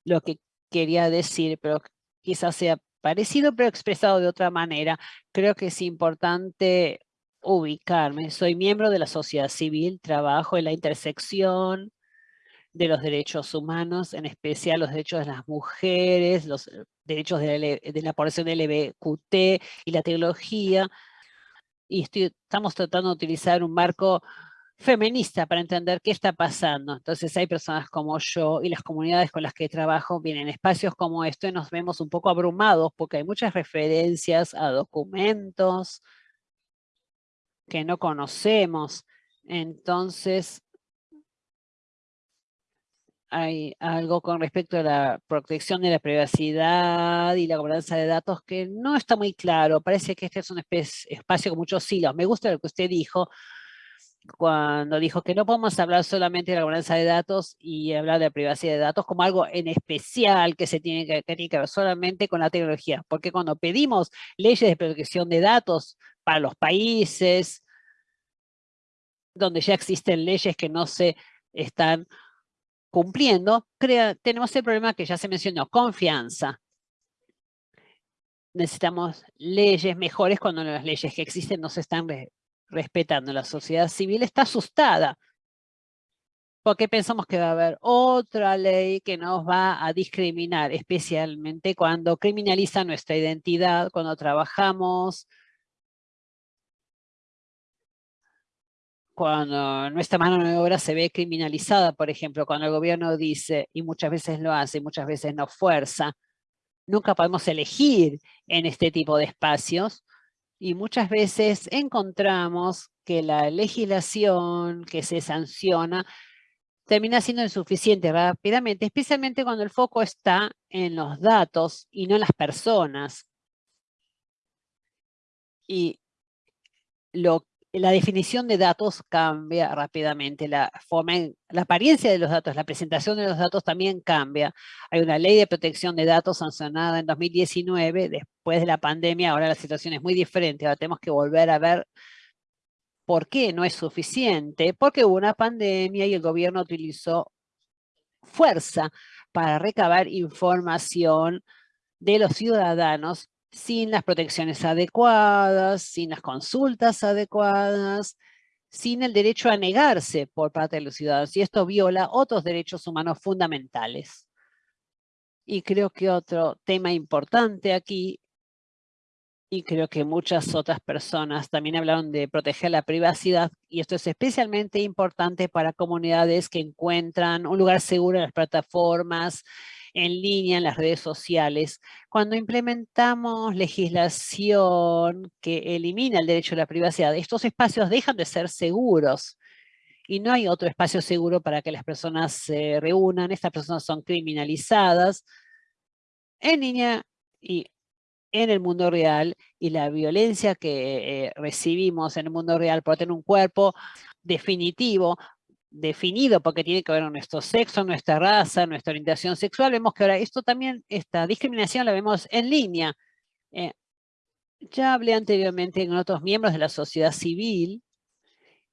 lo que quería decir, pero quizás sea parecido pero expresado de otra manera. Creo que es importante ubicarme. Soy miembro de la sociedad civil, trabajo en la intersección de los derechos humanos, en especial los derechos de las mujeres, los derechos de la, de la población LGBTQ y la tecnología. Y estamos tratando de utilizar un marco feminista para entender qué está pasando. Entonces hay personas como yo y las comunidades con las que trabajo vienen espacios como este y nos vemos un poco abrumados porque hay muchas referencias a documentos que no conocemos. Entonces hay algo con respecto a la protección de la privacidad y la gobernanza de datos que no está muy claro. Parece que este es un espacio con muchos hilos. Me gusta lo que usted dijo, cuando dijo que no podemos hablar solamente de la gobernanza de datos y hablar de privacidad de datos como algo en especial que se tiene que, que, que ver solamente con la tecnología. Porque cuando pedimos leyes de protección de datos para los países donde ya existen leyes que no se están cumpliendo, tenemos el problema que ya se mencionó, confianza. necesitamos leyes mejores cuando las leyes que existen no se están respetando. La sociedad civil está asustada porque pensamos que va a haber otra ley que nos va a discriminar, especialmente cuando criminaliza nuestra identidad, cuando trabajamos, cuando nuestra mano de obra se ve criminalizada, por ejemplo, cuando el gobierno dice, y muchas veces lo hace, muchas veces nos fuerza, nunca podemos elegir en este tipo de espacios, y muchas veces encontramos que la legislación que se sanciona termina siendo insuficiente rápidamente, especialmente cuando el foco está en los datos y no en las personas. Y lo, la definición de datos cambia rápidamente, la, forma, la apariencia de los datos, la presentación de los datos también cambia. Hay una ley de protección de datos sancionada en 2019, después de la pandemia, ahora la situación es muy diferente, ahora tenemos que volver a ver ¿Por qué no es suficiente? Porque hubo una pandemia y el gobierno utilizó fuerza para recabar información de los ciudadanos sin las protecciones adecuadas, sin las consultas adecuadas, sin el derecho a negarse por parte de los ciudadanos. Y esto viola otros derechos humanos fundamentales. Y creo que otro tema importante aquí y creo que muchas otras personas también hablaron de proteger la privacidad y esto es especialmente importante para comunidades que encuentran un lugar seguro en las plataformas, en línea, en las redes sociales. Cuando implementamos legislación que elimina el derecho a la privacidad, estos espacios dejan de ser seguros y no hay otro espacio seguro para que las personas se reúnan. Estas personas son criminalizadas en línea y en el mundo real y la violencia que eh, recibimos en el mundo real por tener un cuerpo definitivo, definido porque tiene que ver con nuestro sexo, nuestra raza, nuestra orientación sexual, vemos que ahora esto también, esta discriminación la vemos en línea. Eh, ya hablé anteriormente con otros miembros de la sociedad civil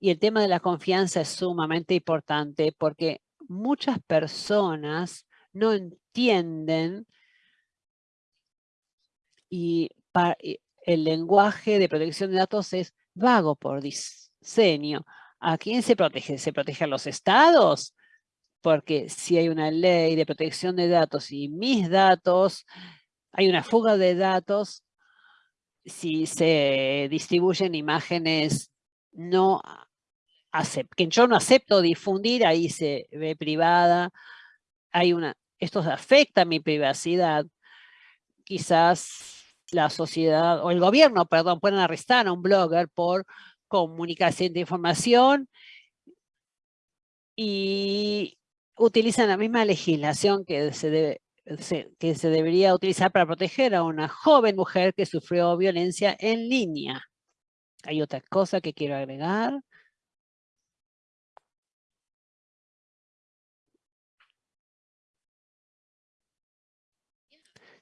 y el tema de la confianza es sumamente importante porque muchas personas no entienden y el lenguaje de protección de datos es vago por diseño. ¿A quién se protege? ¿Se protege a los estados? Porque si hay una ley de protección de datos y mis datos, hay una fuga de datos, si se distribuyen imágenes no que yo no acepto difundir, ahí se ve privada, hay una, esto afecta a mi privacidad. Quizás la sociedad, o el gobierno, perdón, pueden arrestar a un blogger por comunicación de información y utilizan la misma legislación que se, que se debería utilizar para proteger a una joven mujer que sufrió violencia en línea. Hay otra cosa que quiero agregar.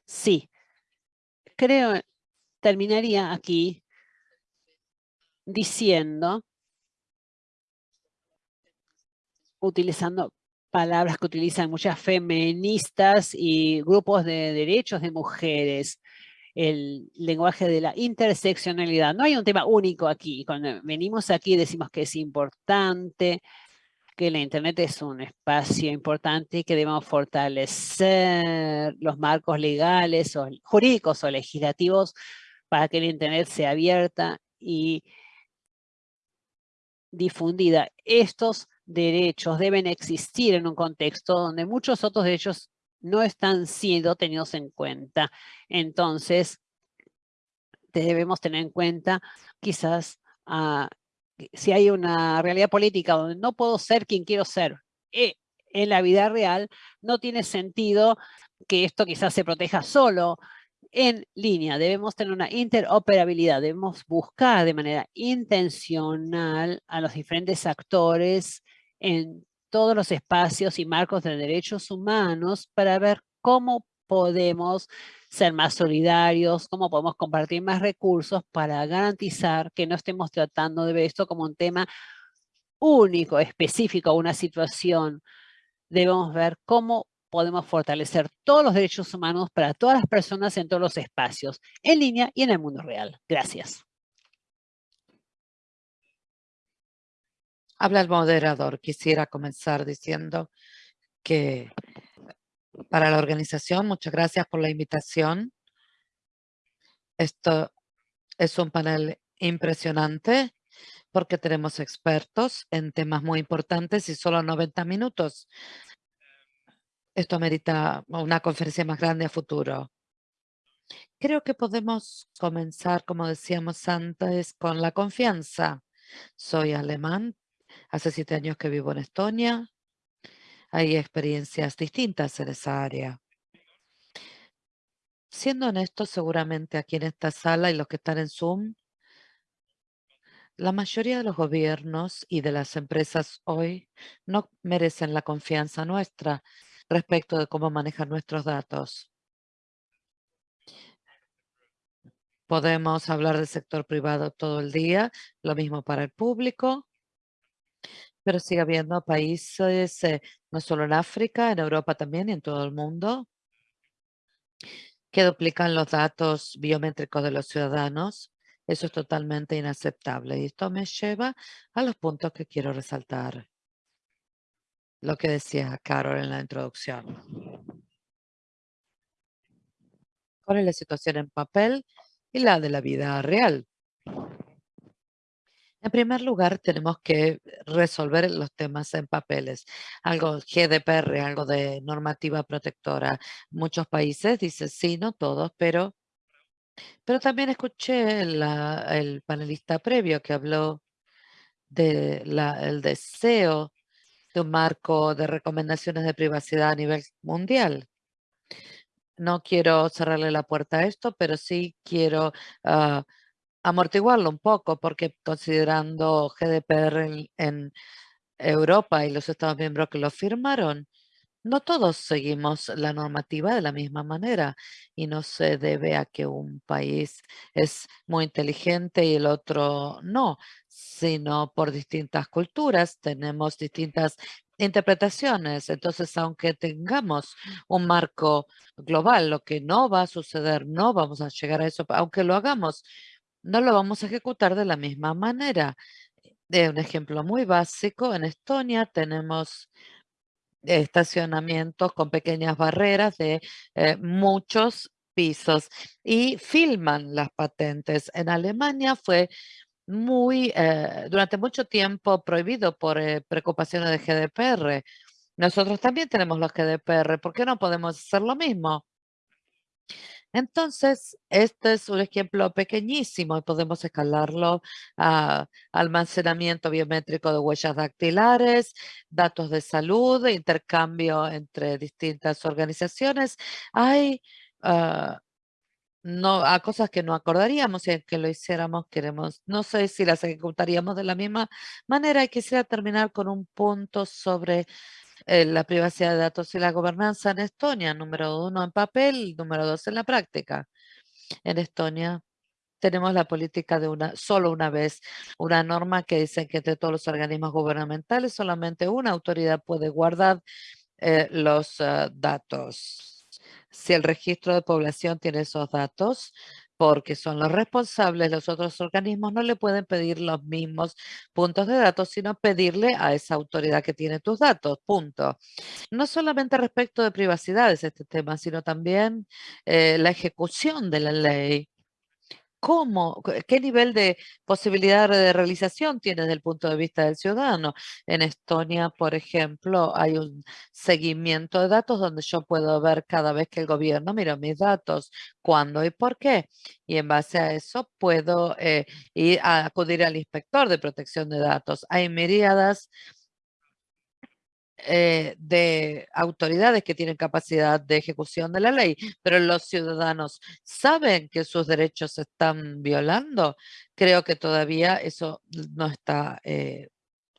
Sí, creo, terminaría aquí diciendo, utilizando palabras que utilizan muchas feministas y grupos de derechos de mujeres, el lenguaje de la interseccionalidad. No hay un tema único aquí. Cuando venimos aquí decimos que es importante, que la Internet es un espacio importante y que debemos fortalecer los marcos legales o jurídicos o legislativos para que la Internet sea abierta y difundida. Estos derechos deben existir en un contexto donde muchos otros derechos no están siendo tenidos en cuenta. Entonces, debemos tener en cuenta quizás a si hay una realidad política donde no puedo ser quien quiero ser eh, en la vida real, no tiene sentido que esto quizás se proteja solo en línea. Debemos tener una interoperabilidad, debemos buscar de manera intencional a los diferentes actores en todos los espacios y marcos de derechos humanos para ver cómo podemos ser más solidarios, cómo podemos compartir más recursos para garantizar que no estemos tratando de ver esto como un tema único, específico, una situación. Debemos ver cómo podemos fortalecer todos los derechos humanos para todas las personas en todos los espacios, en línea y en el mundo real. Gracias. Habla el moderador. Quisiera comenzar diciendo que para la organización, muchas gracias por la invitación. Esto es un panel impresionante porque tenemos expertos en temas muy importantes y solo 90 minutos. Esto merita una conferencia más grande a futuro. Creo que podemos comenzar, como decíamos antes, con la confianza. Soy alemán, hace siete años que vivo en Estonia. Hay experiencias distintas en esa área. Siendo honesto, seguramente aquí en esta sala y los que están en Zoom, la mayoría de los gobiernos y de las empresas hoy no merecen la confianza nuestra respecto de cómo manejan nuestros datos. Podemos hablar del sector privado todo el día, lo mismo para el público, pero sigue habiendo países, eh, no solo en África, en Europa también y en todo el mundo, que duplican los datos biométricos de los ciudadanos. Eso es totalmente inaceptable. Y esto me lleva a los puntos que quiero resaltar. Lo que decía Carol en la introducción. ¿Cuál es la situación en papel y la de la vida real? En primer lugar, tenemos que resolver los temas en papeles. Algo GDPR, algo de normativa protectora. Muchos países dicen sí, no todos, pero, pero también escuché el panelista previo que habló del el deseo de un marco de recomendaciones de privacidad a nivel mundial. No quiero cerrarle la puerta a esto, pero sí quiero ah, amortiguarlo un poco, porque considerando GDPR en, Europa y los Estados miembros que lo firmaron, no todos seguimos la normativa de la misma manera y no se debe a que un país es muy inteligente y el otro no, sino por distintas culturas tenemos distintas interpretaciones. Entonces, aunque tengamos un marco global, lo que no va a suceder, no vamos a llegar a eso, aunque lo hagamos, no lo vamos a ejecutar de la misma manera. De un ejemplo muy básico, en Estonia tenemos estacionamientos con pequeñas barreras de eh, muchos pisos y filman las patentes. En Alemania fue muy, eh, durante mucho tiempo prohibido por eh, preocupaciones de GDPR. Nosotros también tenemos los GDPR. ¿Por qué no podemos hacer lo mismo? Entonces, este es un ejemplo pequeñísimo y podemos escalarlo a almacenamiento biométrico de huellas dactilares, datos de salud, intercambio entre distintas organizaciones. Hay ah, no, a cosas que no acordaríamos y que lo hiciéramos queremos, no sé si las ejecutaríamos de la misma manera y quisiera terminar con un punto sobre eh, la privacidad de datos y la gobernanza en Estonia, número uno en papel, número dos en la práctica. En Estonia tenemos la política de una solo una vez, una norma que dice que de todos los organismos gubernamentales solamente una autoridad puede guardar eh, los ah, datos. Si el registro de población tiene esos datos, porque son los responsables, los otros organismos no le pueden pedir los mismos puntos de datos, sino pedirle a esa autoridad que tiene tus datos, punto. No solamente respecto de privacidad es este tema, sino también eh, la ejecución de la ley ¿Cómo, qué nivel de posibilidad de realización tiene desde el punto de vista del ciudadano? En Estonia, por ejemplo, hay un seguimiento de datos donde yo puedo ver cada vez que el gobierno mira mis datos, cuándo y por qué. Y en base a eso puedo eh, ir a acudir al inspector de protección de datos. Hay miriadas eh, de autoridades que tienen capacidad de ejecución de la ley, pero los ciudadanos saben que sus derechos se están violando. Creo que todavía eso no está eh,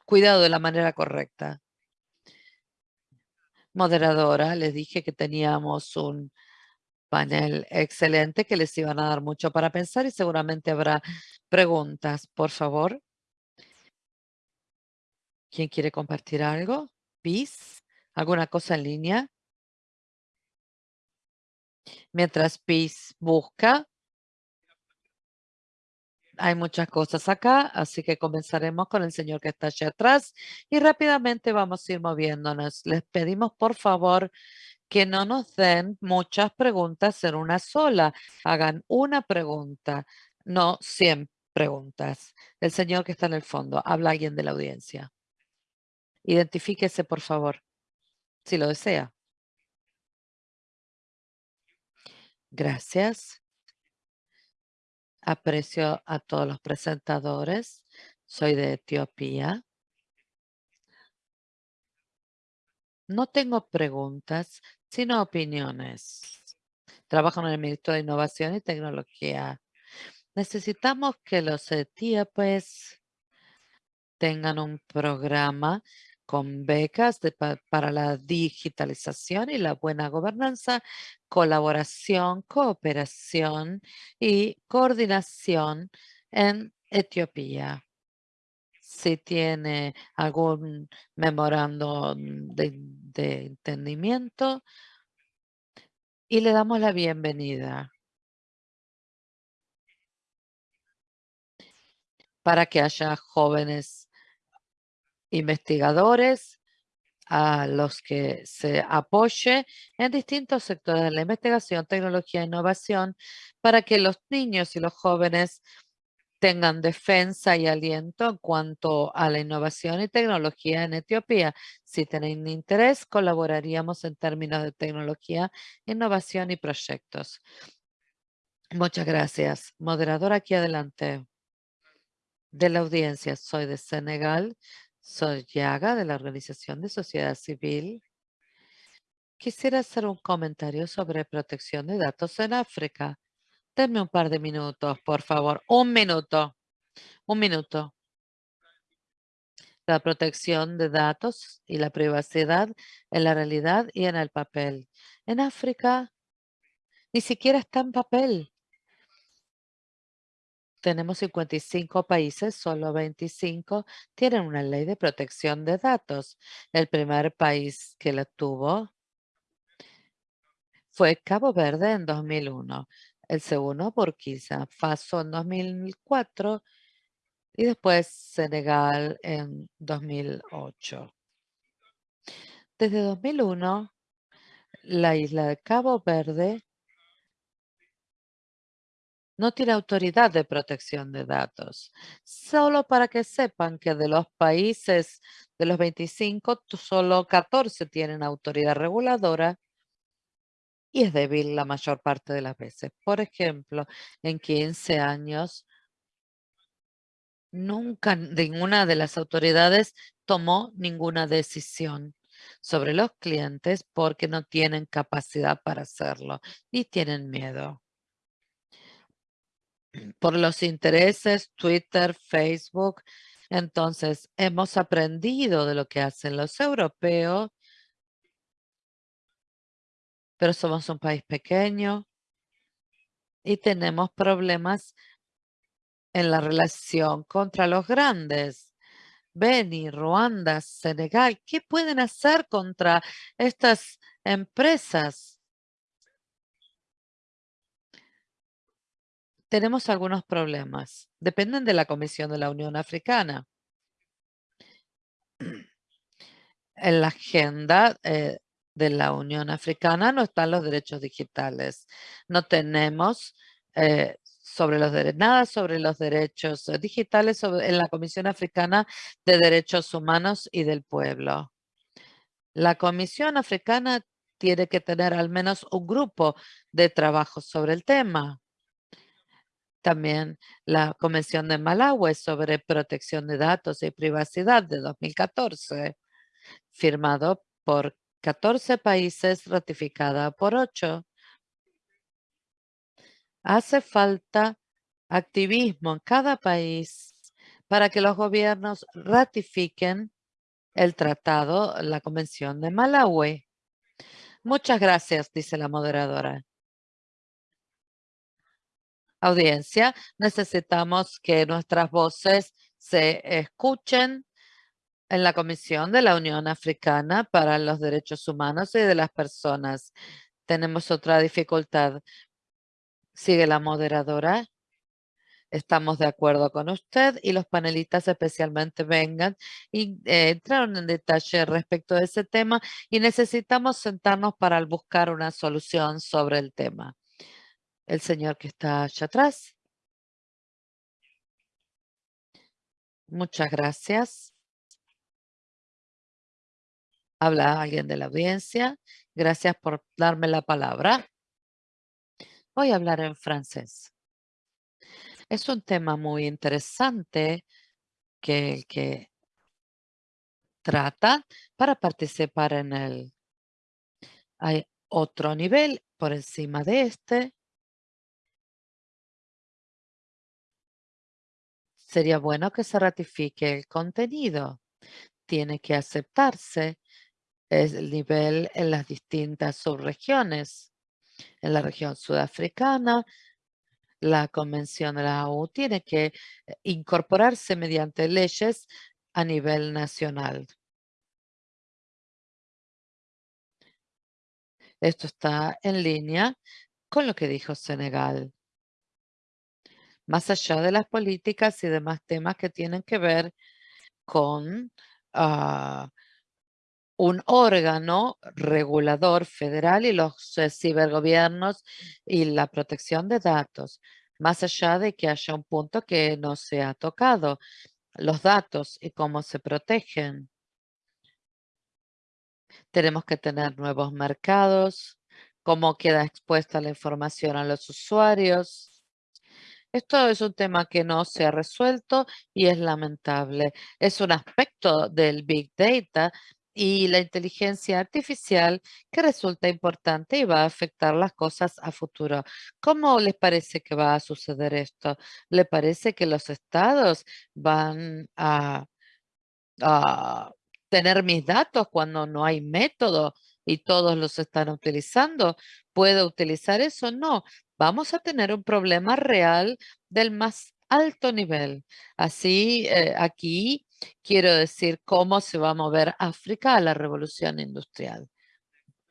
cuidado de la manera correcta. Moderadora, les dije que teníamos un panel excelente que les iban a dar mucho para pensar y seguramente habrá preguntas. Por favor. ¿Quién quiere compartir algo? ¿Alguna cosa en línea? Mientras PIS busca, hay muchas cosas acá, así que comenzaremos con el señor que está allá atrás y rápidamente vamos a ir moviéndonos. Les pedimos por favor que no nos den muchas preguntas en una sola. Hagan una pregunta, no 100 preguntas. El señor que está en el fondo, habla alguien de la audiencia. Identifíquese, por favor, si lo desea. Gracias. Aprecio a todos los presentadores. Soy de Etiopía. No tengo preguntas, sino opiniones. Trabajo en el Ministerio de Innovación y Tecnología. Necesitamos que los etíopes tengan un programa con becas para la digitalización y la buena gobernanza, colaboración, cooperación y coordinación en Etiopía. Si tiene algún memorando de, de entendimiento y le damos la bienvenida. para que haya jóvenes investigadores a los que se apoye en distintos sectores de la investigación, tecnología e innovación para que los niños y los jóvenes tengan defensa y aliento en cuanto a la innovación y tecnología en Etiopía. Si tienen interés, colaboraríamos en términos de tecnología, innovación y proyectos. Muchas gracias. Moderador, aquí adelante. De la audiencia, soy de Senegal. Soy Yaga de la Organización de Sociedad Civil. Quisiera hacer un comentario sobre protección de datos en África. Denme un par de minutos, por favor. Un minuto. Un minuto. La protección de datos y la privacidad en la realidad y en el papel. En África ni siquiera está en papel. Tenemos 55 países, solo 25 tienen una ley de protección de datos. El primer país que la tuvo fue Cabo Verde en 2001. El segundo, Burkina Faso en 2004 y después Senegal en 2008. Desde 2001, la isla de Cabo Verde no tiene autoridad de protección de datos. Solo para que sepan que de los países, de los 25, solo 14 tienen autoridad reguladora y es débil la mayor parte de las veces. Por ejemplo, en 15 años, nunca ninguna de las autoridades tomó ninguna decisión sobre los clientes porque no tienen capacidad para hacerlo y tienen miedo por los intereses, Twitter, Facebook. Entonces, hemos aprendido de lo que hacen los europeos, pero somos un país pequeño y tenemos problemas en la relación contra los grandes. Beni, Ruanda, Senegal, ¿qué pueden hacer contra estas empresas? Tenemos algunos problemas. Dependen de la Comisión de la Unión Africana. En la agenda eh, de la Unión Africana no están los derechos digitales. No tenemos eh, nada sobre los derechos digitales en la Comisión Africana de Derechos Humanos y del Pueblo. La Comisión Africana tiene que tener al menos un grupo de trabajo sobre el tema. También la Convención de Malawi sobre protección de datos y privacidad de 2014, firmado por 14 países, ratificada por 8. Hace falta activismo en cada país para que los gobiernos ratifiquen el tratado, la Convención de Malawi. Muchas gracias, dice la moderadora audiencia, necesitamos que nuestras voces se escuchen en la Comisión de la Unión Africana para los Derechos Humanos y de las Personas. Tenemos otra dificultad. Sigue la moderadora. Estamos de acuerdo con usted y los panelistas especialmente vengan y eh, entraron en detalle respecto de ese tema y necesitamos sentarnos para buscar una solución sobre el tema. El señor que está allá atrás. Muchas gracias. Habla alguien de la audiencia. Gracias por darme la palabra. Voy a hablar en francés. Es un tema muy interesante que el que trata para participar en él. Hay otro nivel por encima de este. Sería bueno que se ratifique el contenido. Tiene que aceptarse el nivel en las distintas subregiones. En la región sudafricana, la Convención de la ONU tiene que eh, incorporarse mediante leyes a nivel nacional. Esto está en línea con lo que dijo Senegal. Más allá de las políticas y demás temas que tienen que ver con ah, un órgano regulador federal y los eh, cibergobiernos y la protección de datos, más allá de que haya un punto que no se ha tocado, los datos y cómo se protegen. Tenemos que tener nuevos mercados, cómo queda expuesta la información a los usuarios. Esto es un tema que no se ha resuelto y es lamentable. Es un aspecto del Big Data y la inteligencia artificial que resulta importante y va a afectar las cosas a futuro. ¿Cómo les parece que va a suceder esto? ¿Le parece que los estados van a, tener mis datos cuando no hay método y todos los están utilizando? ¿Puedo utilizar eso? No. Vamos a tener un problema real del más alto nivel. Así, eh, aquí quiero decir cómo se va a mover África a la revolución industrial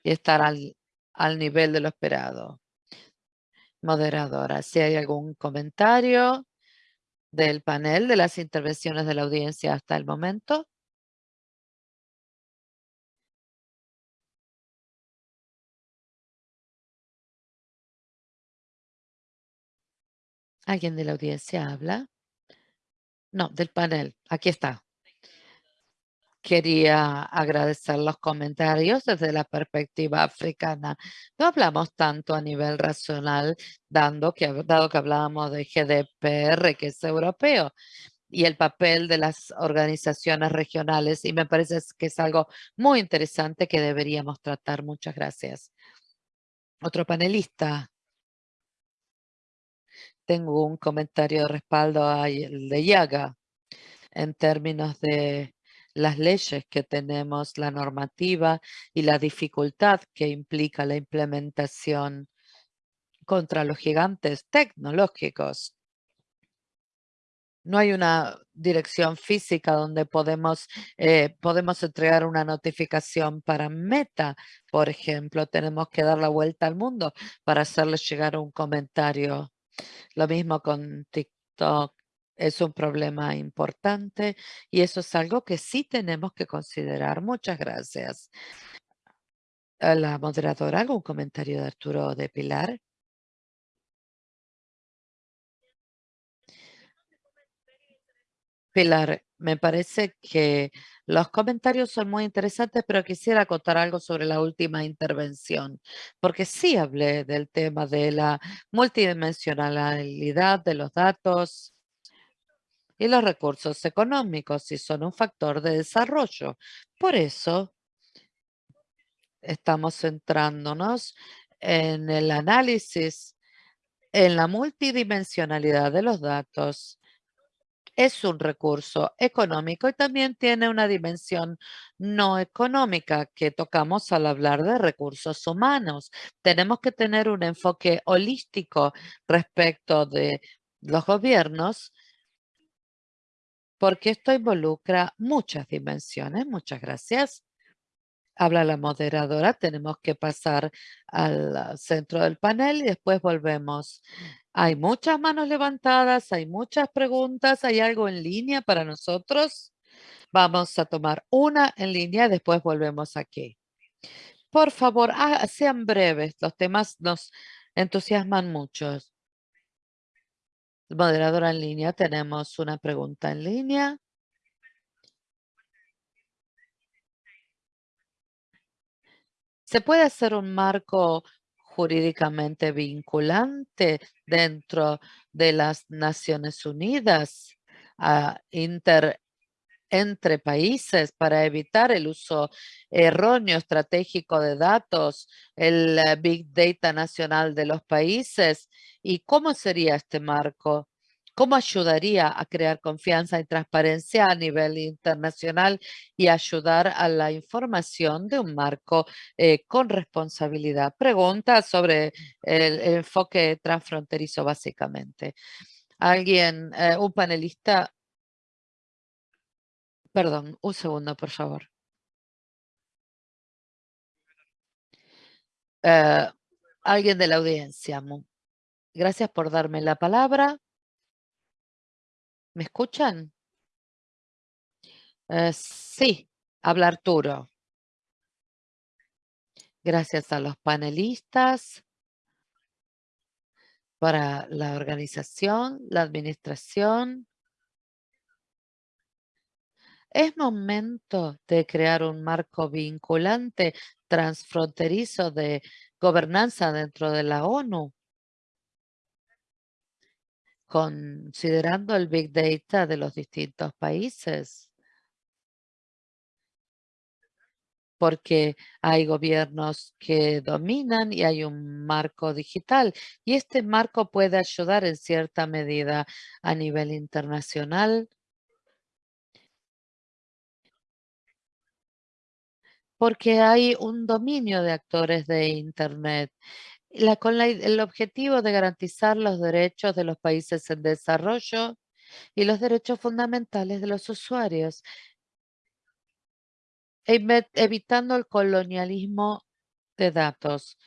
y estar al, al nivel de lo esperado. Moderadora, si hay algún comentario del panel, de las intervenciones de la audiencia hasta el momento. ¿Alguien de la audiencia habla? No, del panel. Aquí está. Quería agradecer los comentarios desde la perspectiva africana. No hablamos tanto a nivel racional, dado que hablábamos de GDPR, que es europeo, y el papel de las organizaciones regionales. Y me parece que es algo muy interesante que deberíamos tratar. Muchas gracias. Otro panelista. Tengo un comentario de respaldo de Yaga en términos de las leyes que tenemos, la normativa y la dificultad que implica la implementación contra los gigantes tecnológicos. No hay una dirección física donde podemos, eh, podemos entregar una notificación para Meta, por ejemplo. Tenemos que dar la vuelta al mundo para hacerles llegar un comentario lo mismo con TikTok. Es un problema importante y eso es algo que sí tenemos que considerar. Muchas gracias. La moderadora, ¿algún comentario de Arturo de Pilar? Pilar, me parece que los comentarios son muy interesantes, pero quisiera contar algo sobre la última intervención, porque sí hablé del tema de la multidimensionalidad de los datos y los recursos económicos y son un factor de desarrollo. Por eso estamos centrándonos en el análisis en la multidimensionalidad de los datos es un recurso económico y también tiene una dimensión no económica que tocamos al hablar de recursos humanos. Tenemos que tener un enfoque holístico respecto de los gobiernos porque esto involucra muchas dimensiones. Muchas gracias. Habla la moderadora, tenemos que pasar al centro del panel y después volvemos. Hay muchas manos levantadas, hay muchas preguntas, ¿hay algo en línea para nosotros? Vamos a tomar una en línea, después volvemos aquí. Por favor, ah, sean breves, los temas nos entusiasman mucho. Moderadora en línea, tenemos una pregunta en línea. ¿Se puede hacer un marco jurídicamente vinculante dentro de las Naciones Unidas ah, entre países para evitar el uso erróneo estratégico de datos, el eh, Big Data nacional de los países? ¿Y cómo sería este marco? ¿Cómo ayudaría a crear confianza y transparencia a nivel internacional y ayudar a la información de un marco eh, con responsabilidad? Pregunta sobre el, enfoque transfronterizo básicamente. Alguien, eh, un panelista. Perdón, un segundo, por favor. Eh, alguien de la audiencia. Gracias por darme la palabra. ¿Me escuchan? Eh, sí, habla Arturo. Gracias a los panelistas para la organización, la administración. Es momento de crear un marco vinculante transfronterizo de gobernanza dentro de la ONU considerando el Big Data de los distintos países. Porque hay gobiernos que dominan y hay un marco digital. Y este marco puede ayudar en cierta medida a nivel internacional. Porque hay un dominio de actores de Internet con el objetivo de garantizar los derechos de los países en desarrollo y los derechos fundamentales de los usuarios, evitando el colonialismo de datos.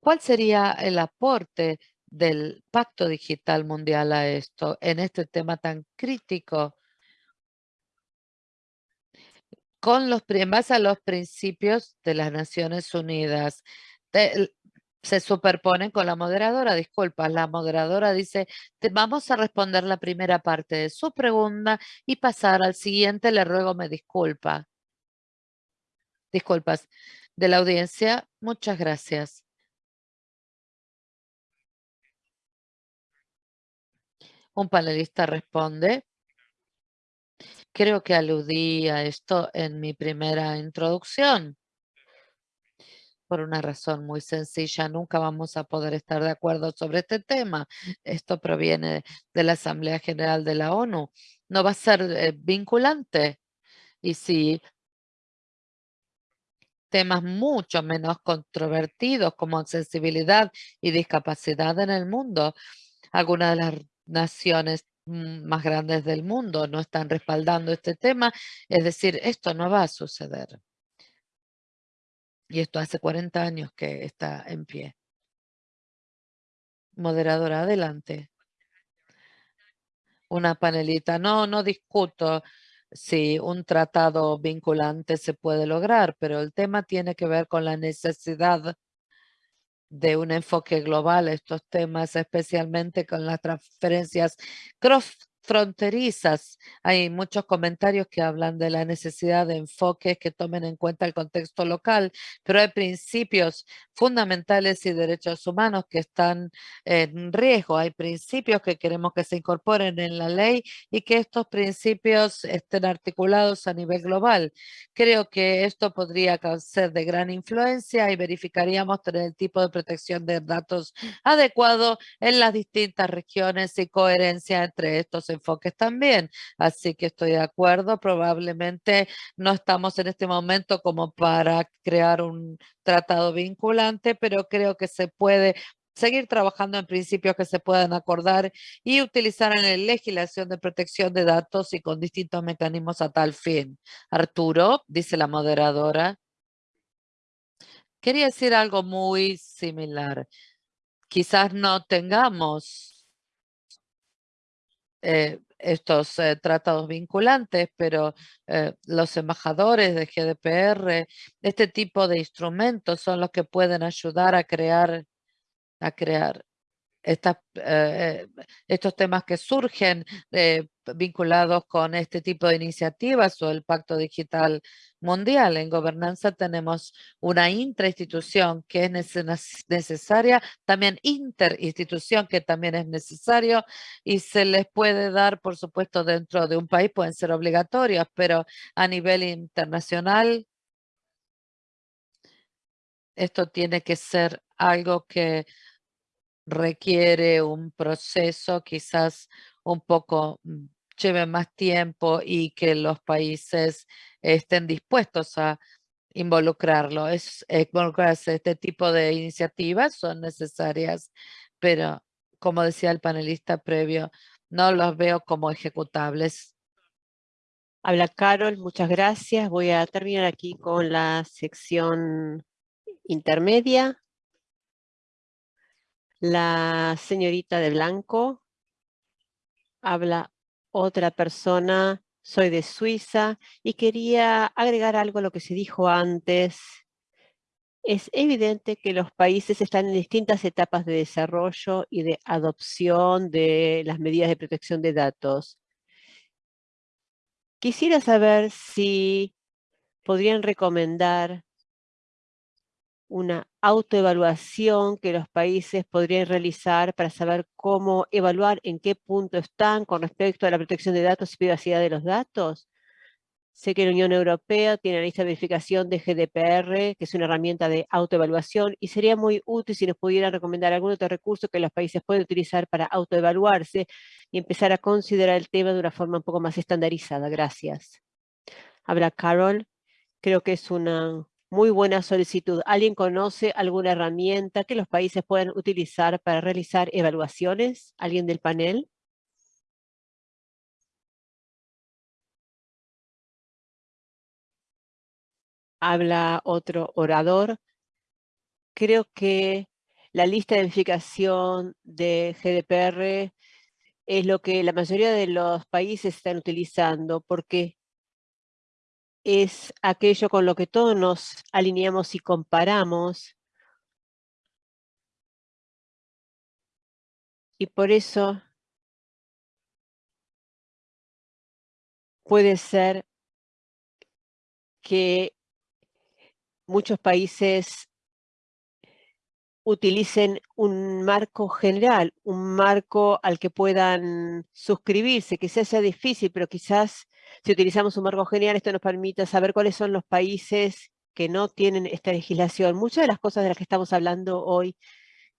¿Cuál sería el aporte del Pacto Digital Mundial a esto, en este tema tan crítico? Con los, en base a los principios de las Naciones Unidas, se superponen con la moderadora. Disculpa, la moderadora dice, vamos a responder la primera parte de su pregunta y pasar al siguiente. Le ruego me disculpa. Disculpas. De la audiencia, muchas gracias. Un panelista responde. Creo que aludí a esto en mi primera introducción por una razón muy sencilla. Nunca vamos a poder estar de acuerdo sobre este tema. Esto proviene de la Asamblea General de la ONU. No va a ser eh, vinculante. Y si temas mucho menos controvertidos como accesibilidad y discapacidad en el mundo, algunas de las naciones mm, más grandes del mundo no están respaldando este tema, es decir, esto no va a suceder. Y esto hace 40 años que está en pie. Moderadora, adelante. Una panelita. No, no discuto si un tratado vinculante se puede lograr, pero el tema tiene que ver con la necesidad de un enfoque global estos temas, especialmente con las transferencias cross fronterizas. Hay muchos comentarios que hablan de la necesidad de enfoques que tomen en cuenta el contexto local, pero hay principios fundamentales y derechos humanos que están en riesgo. Hay principios que queremos que se incorporen en la ley y que estos principios estén articulados a nivel global. Creo que esto podría ser de gran influencia y verificaríamos tener el tipo de protección de datos adecuado en las distintas regiones y coherencia entre estos enfoques también. Así que estoy de acuerdo, probablemente no estamos en este momento como para crear un tratado vinculante, pero creo que se puede seguir trabajando en principios que se puedan acordar y utilizar en la legislación de protección de datos y con distintos mecanismos a tal fin. Arturo, dice la moderadora. Quería decir algo muy similar. Quizás no tengamos eh, estos eh, tratados vinculantes, pero eh, los embajadores de GDPR, este tipo de instrumentos son los que pueden ayudar a crear, a crear eh, estos temas que surgen eh, vinculados con este tipo de iniciativas o el Pacto Digital Mundial. En gobernanza tenemos una intrainstitución que es necesaria, también interinstitución que también es necesario y se les puede dar, por supuesto, dentro de un país, pueden ser obligatorios, pero a nivel internacional esto tiene que ser algo que requiere un proceso quizás un poco mm, lleve más tiempo y que los países estén dispuestos a involucrarlo. Es, involucrarse este tipo de iniciativas son necesarias, pero como decía el panelista previo, no los veo como ejecutables. Habla Carol, muchas gracias. Voy a terminar aquí con la sección intermedia la señorita de blanco, habla otra persona, soy de Suiza y quería agregar algo a lo que se dijo antes. Es evidente que los países están en distintas etapas de desarrollo y de adopción de las medidas de protección de datos. Quisiera saber si podrían recomendar una autoevaluación que los países podrían realizar para saber cómo evaluar en qué punto están con respecto a la protección de datos y privacidad de los datos. Sé que la Unión Europea tiene la lista de verificación de GDPR, que es una herramienta de autoevaluación, y sería muy útil si nos pudieran recomendar algún otro recurso que los países pueden utilizar para autoevaluarse y empezar a considerar el tema de una forma un poco más estandarizada. Gracias. Habla Carol. Creo que es una muy buena solicitud. ¿Alguien conoce alguna herramienta que los países puedan utilizar para realizar evaluaciones? ¿Alguien del panel? Habla otro orador. Creo que la lista de verificación de GDPR es lo que la mayoría de los países están utilizando porque es aquello con lo que todos nos alineamos y comparamos. Y por eso puede ser que muchos países utilicen un marco general, un marco al que puedan suscribirse, que sea difícil, pero quizás si utilizamos un marco general, esto nos permite saber cuáles son los países que no tienen esta legislación. Muchas de las cosas de las que estamos hablando hoy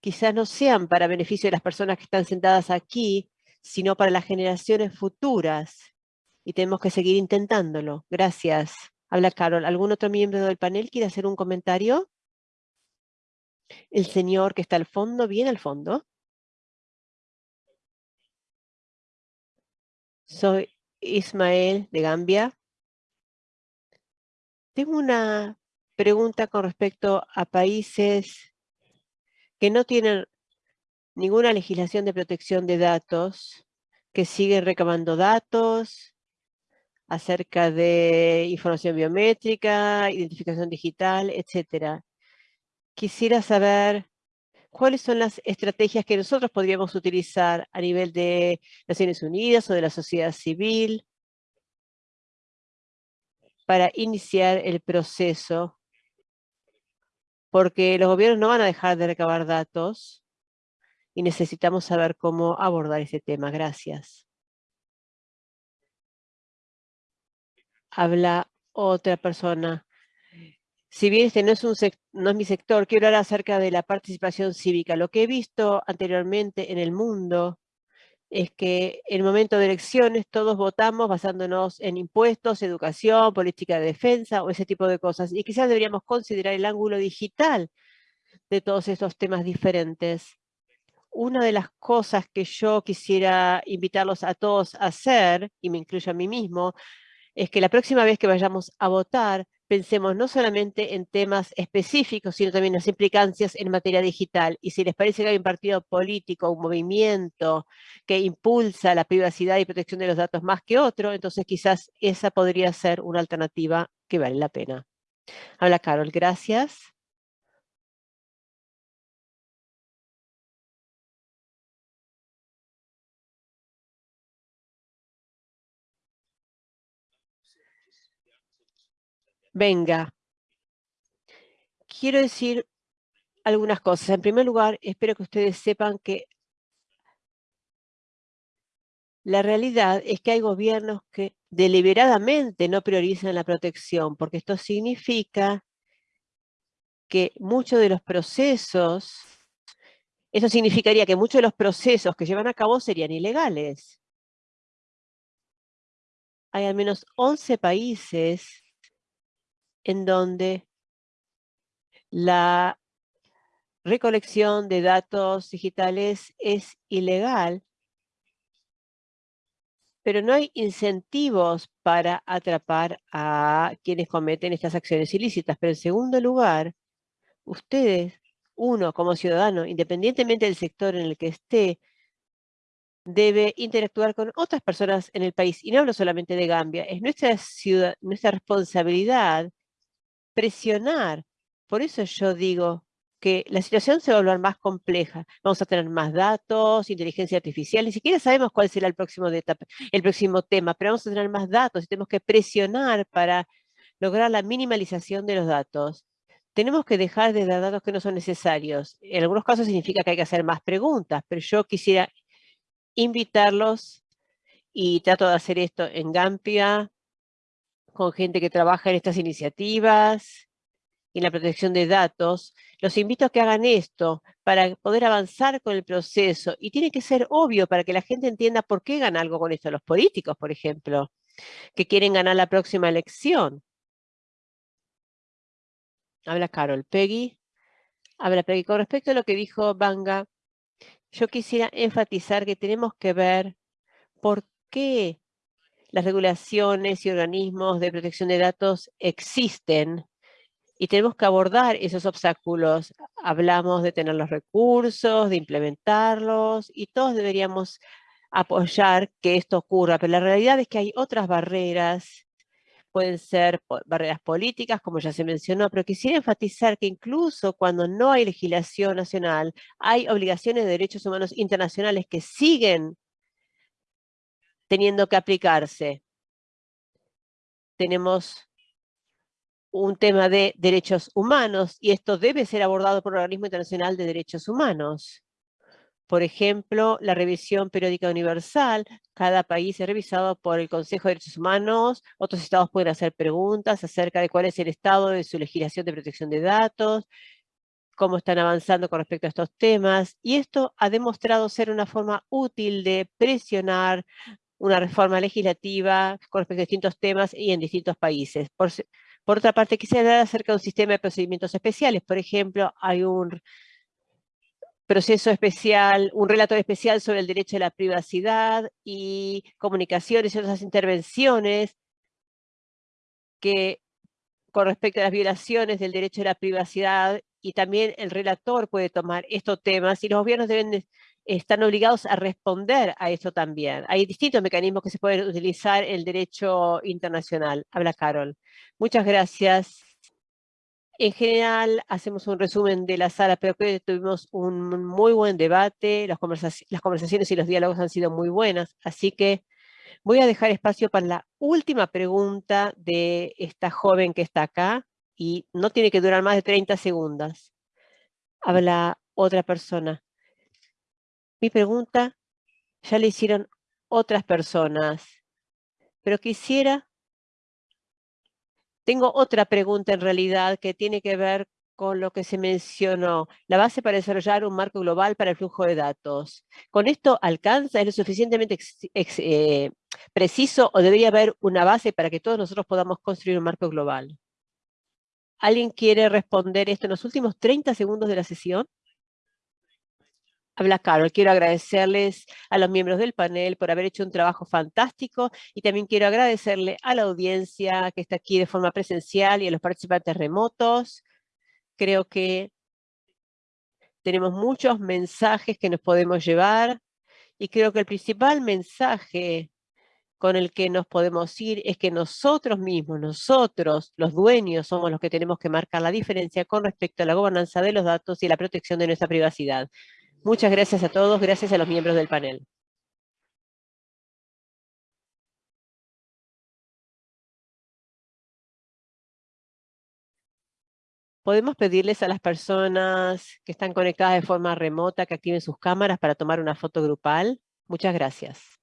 quizás no sean para beneficio de las personas que están sentadas aquí, sino para las generaciones futuras. Y tenemos que seguir intentándolo. Gracias. Habla Carol. ¿Algún otro miembro del panel quiere hacer un comentario? El señor que está al fondo, bien al fondo. Soy Ismael de Gambia. Tengo una pregunta con respecto a países que no tienen ninguna legislación de protección de datos, que siguen recabando datos acerca de información biométrica, identificación digital, etcétera. Quisiera saber cuáles son las estrategias que nosotros podríamos utilizar a nivel de Naciones Unidas o de la sociedad civil para iniciar el proceso, porque los gobiernos no van a dejar de recabar datos y necesitamos saber cómo abordar ese tema. Gracias. Habla otra persona. Si bien este no es, un no es mi sector, quiero hablar acerca de la participación cívica. Lo que he visto anteriormente en el mundo es que en el momento de elecciones todos votamos basándonos en impuestos, educación, política de defensa o ese tipo de cosas. Y quizás deberíamos considerar el ángulo digital de todos estos temas diferentes. Una de las cosas que yo quisiera invitarlos a todos a hacer, y me incluyo a mí mismo, es que la próxima vez que vayamos a votar, pensemos no solamente en temas específicos, sino también en las implicancias en materia digital. Y si les parece que hay un partido político, un movimiento que impulsa la privacidad y protección de los datos más que otro, entonces quizás esa podría ser una alternativa que vale la pena. Habla Carol, gracias. Venga. Quiero decir algunas cosas. En primer lugar, espero que ustedes sepan que la realidad es que hay gobiernos que deliberadamente no priorizan la protección, porque esto significa que muchos de los procesos, eso significaría que muchos de los procesos que llevan a cabo serían ilegales. Hay al menos 11 países en donde la recolección de datos digitales es ilegal, pero no hay incentivos para atrapar a quienes cometen estas acciones ilícitas. Pero en segundo lugar, ustedes, uno como ciudadano, independientemente del sector en el que esté, debe interactuar con otras personas en el país. Y no hablo solamente de Gambia, es nuestra, ciudad, nuestra responsabilidad presionar. Por eso yo digo que la situación se va a volver más compleja. Vamos a tener más datos, inteligencia artificial, ni siquiera sabemos cuál será el próximo, el próximo tema, pero vamos a tener más datos y tenemos que presionar para lograr la minimalización de los datos. Tenemos que dejar de dar datos que no son necesarios. En algunos casos significa que hay que hacer más preguntas, pero yo quisiera invitarlos y trato de hacer esto en Gampia, con gente que trabaja en estas iniciativas y en la protección de datos, los invito a que hagan esto para poder avanzar con el proceso. Y tiene que ser obvio para que la gente entienda por qué gana algo con esto. Los políticos, por ejemplo, que quieren ganar la próxima elección. Habla Carol. Peggy. Habla Peggy. Con respecto a lo que dijo Banga, yo quisiera enfatizar que tenemos que ver por qué las regulaciones y organismos de protección de datos existen y tenemos que abordar esos obstáculos. Hablamos de tener los recursos, de implementarlos y todos deberíamos apoyar que esto ocurra, pero la realidad es que hay otras barreras, pueden ser barreras políticas, como ya se mencionó, pero quisiera enfatizar que incluso cuando no hay legislación nacional, hay obligaciones de derechos humanos internacionales que siguen teniendo que aplicarse. Tenemos un tema de derechos humanos y esto debe ser abordado por el Organismo Internacional de Derechos Humanos. Por ejemplo, la revisión periódica universal, cada país es revisado por el Consejo de Derechos Humanos, otros estados pueden hacer preguntas acerca de cuál es el estado de su legislación de protección de datos, cómo están avanzando con respecto a estos temas, y esto ha demostrado ser una forma útil de presionar una reforma legislativa con respecto a distintos temas y en distintos países. Por, otra parte, quisiera hablar acerca de un sistema de procedimientos especiales. Por ejemplo, hay un proceso especial, un relator especial sobre el derecho a la privacidad y comunicaciones y otras intervenciones que con respecto a las violaciones del derecho a la privacidad y también el relator puede tomar estos temas y los gobiernos deben están obligados a responder a esto también. Hay distintos mecanismos que se pueden utilizar el derecho internacional. Habla Carol. Muchas gracias. En general, hacemos un resumen de la sala, pero creo que tuvimos un muy buen debate, las, las conversaciones y los diálogos han sido muy buenas, así que voy a dejar espacio para la última pregunta de esta joven que está acá, y no tiene que durar más de 30 segundos. Habla otra persona. Mi pregunta ya le hicieron otras personas, pero quisiera... Tengo otra pregunta en realidad que tiene que ver con lo que se mencionó, la base para desarrollar un marco global para el flujo de datos. ¿Con esto alcanza? ¿Es lo suficientemente eh, preciso o debería haber una base para que todos nosotros podamos construir un marco global? ¿Alguien quiere responder esto en los últimos 30 segundos de la sesión? Habla Carol. Quiero agradecerles a los miembros del panel por haber hecho un trabajo fantástico y también quiero agradecerle a la audiencia que está aquí de forma presencial y a los participantes remotos. Creo que tenemos muchos mensajes que nos podemos llevar y creo que el principal mensaje con el que nos podemos ir es que nosotros mismos, nosotros, los dueños, somos los que tenemos que marcar la diferencia con respecto a la gobernanza de los datos y la protección de nuestra privacidad. Muchas gracias a todos, gracias a los miembros del panel. Podemos pedirles a las personas que están conectadas de forma remota que activen sus cámaras para tomar una foto grupal. Muchas gracias.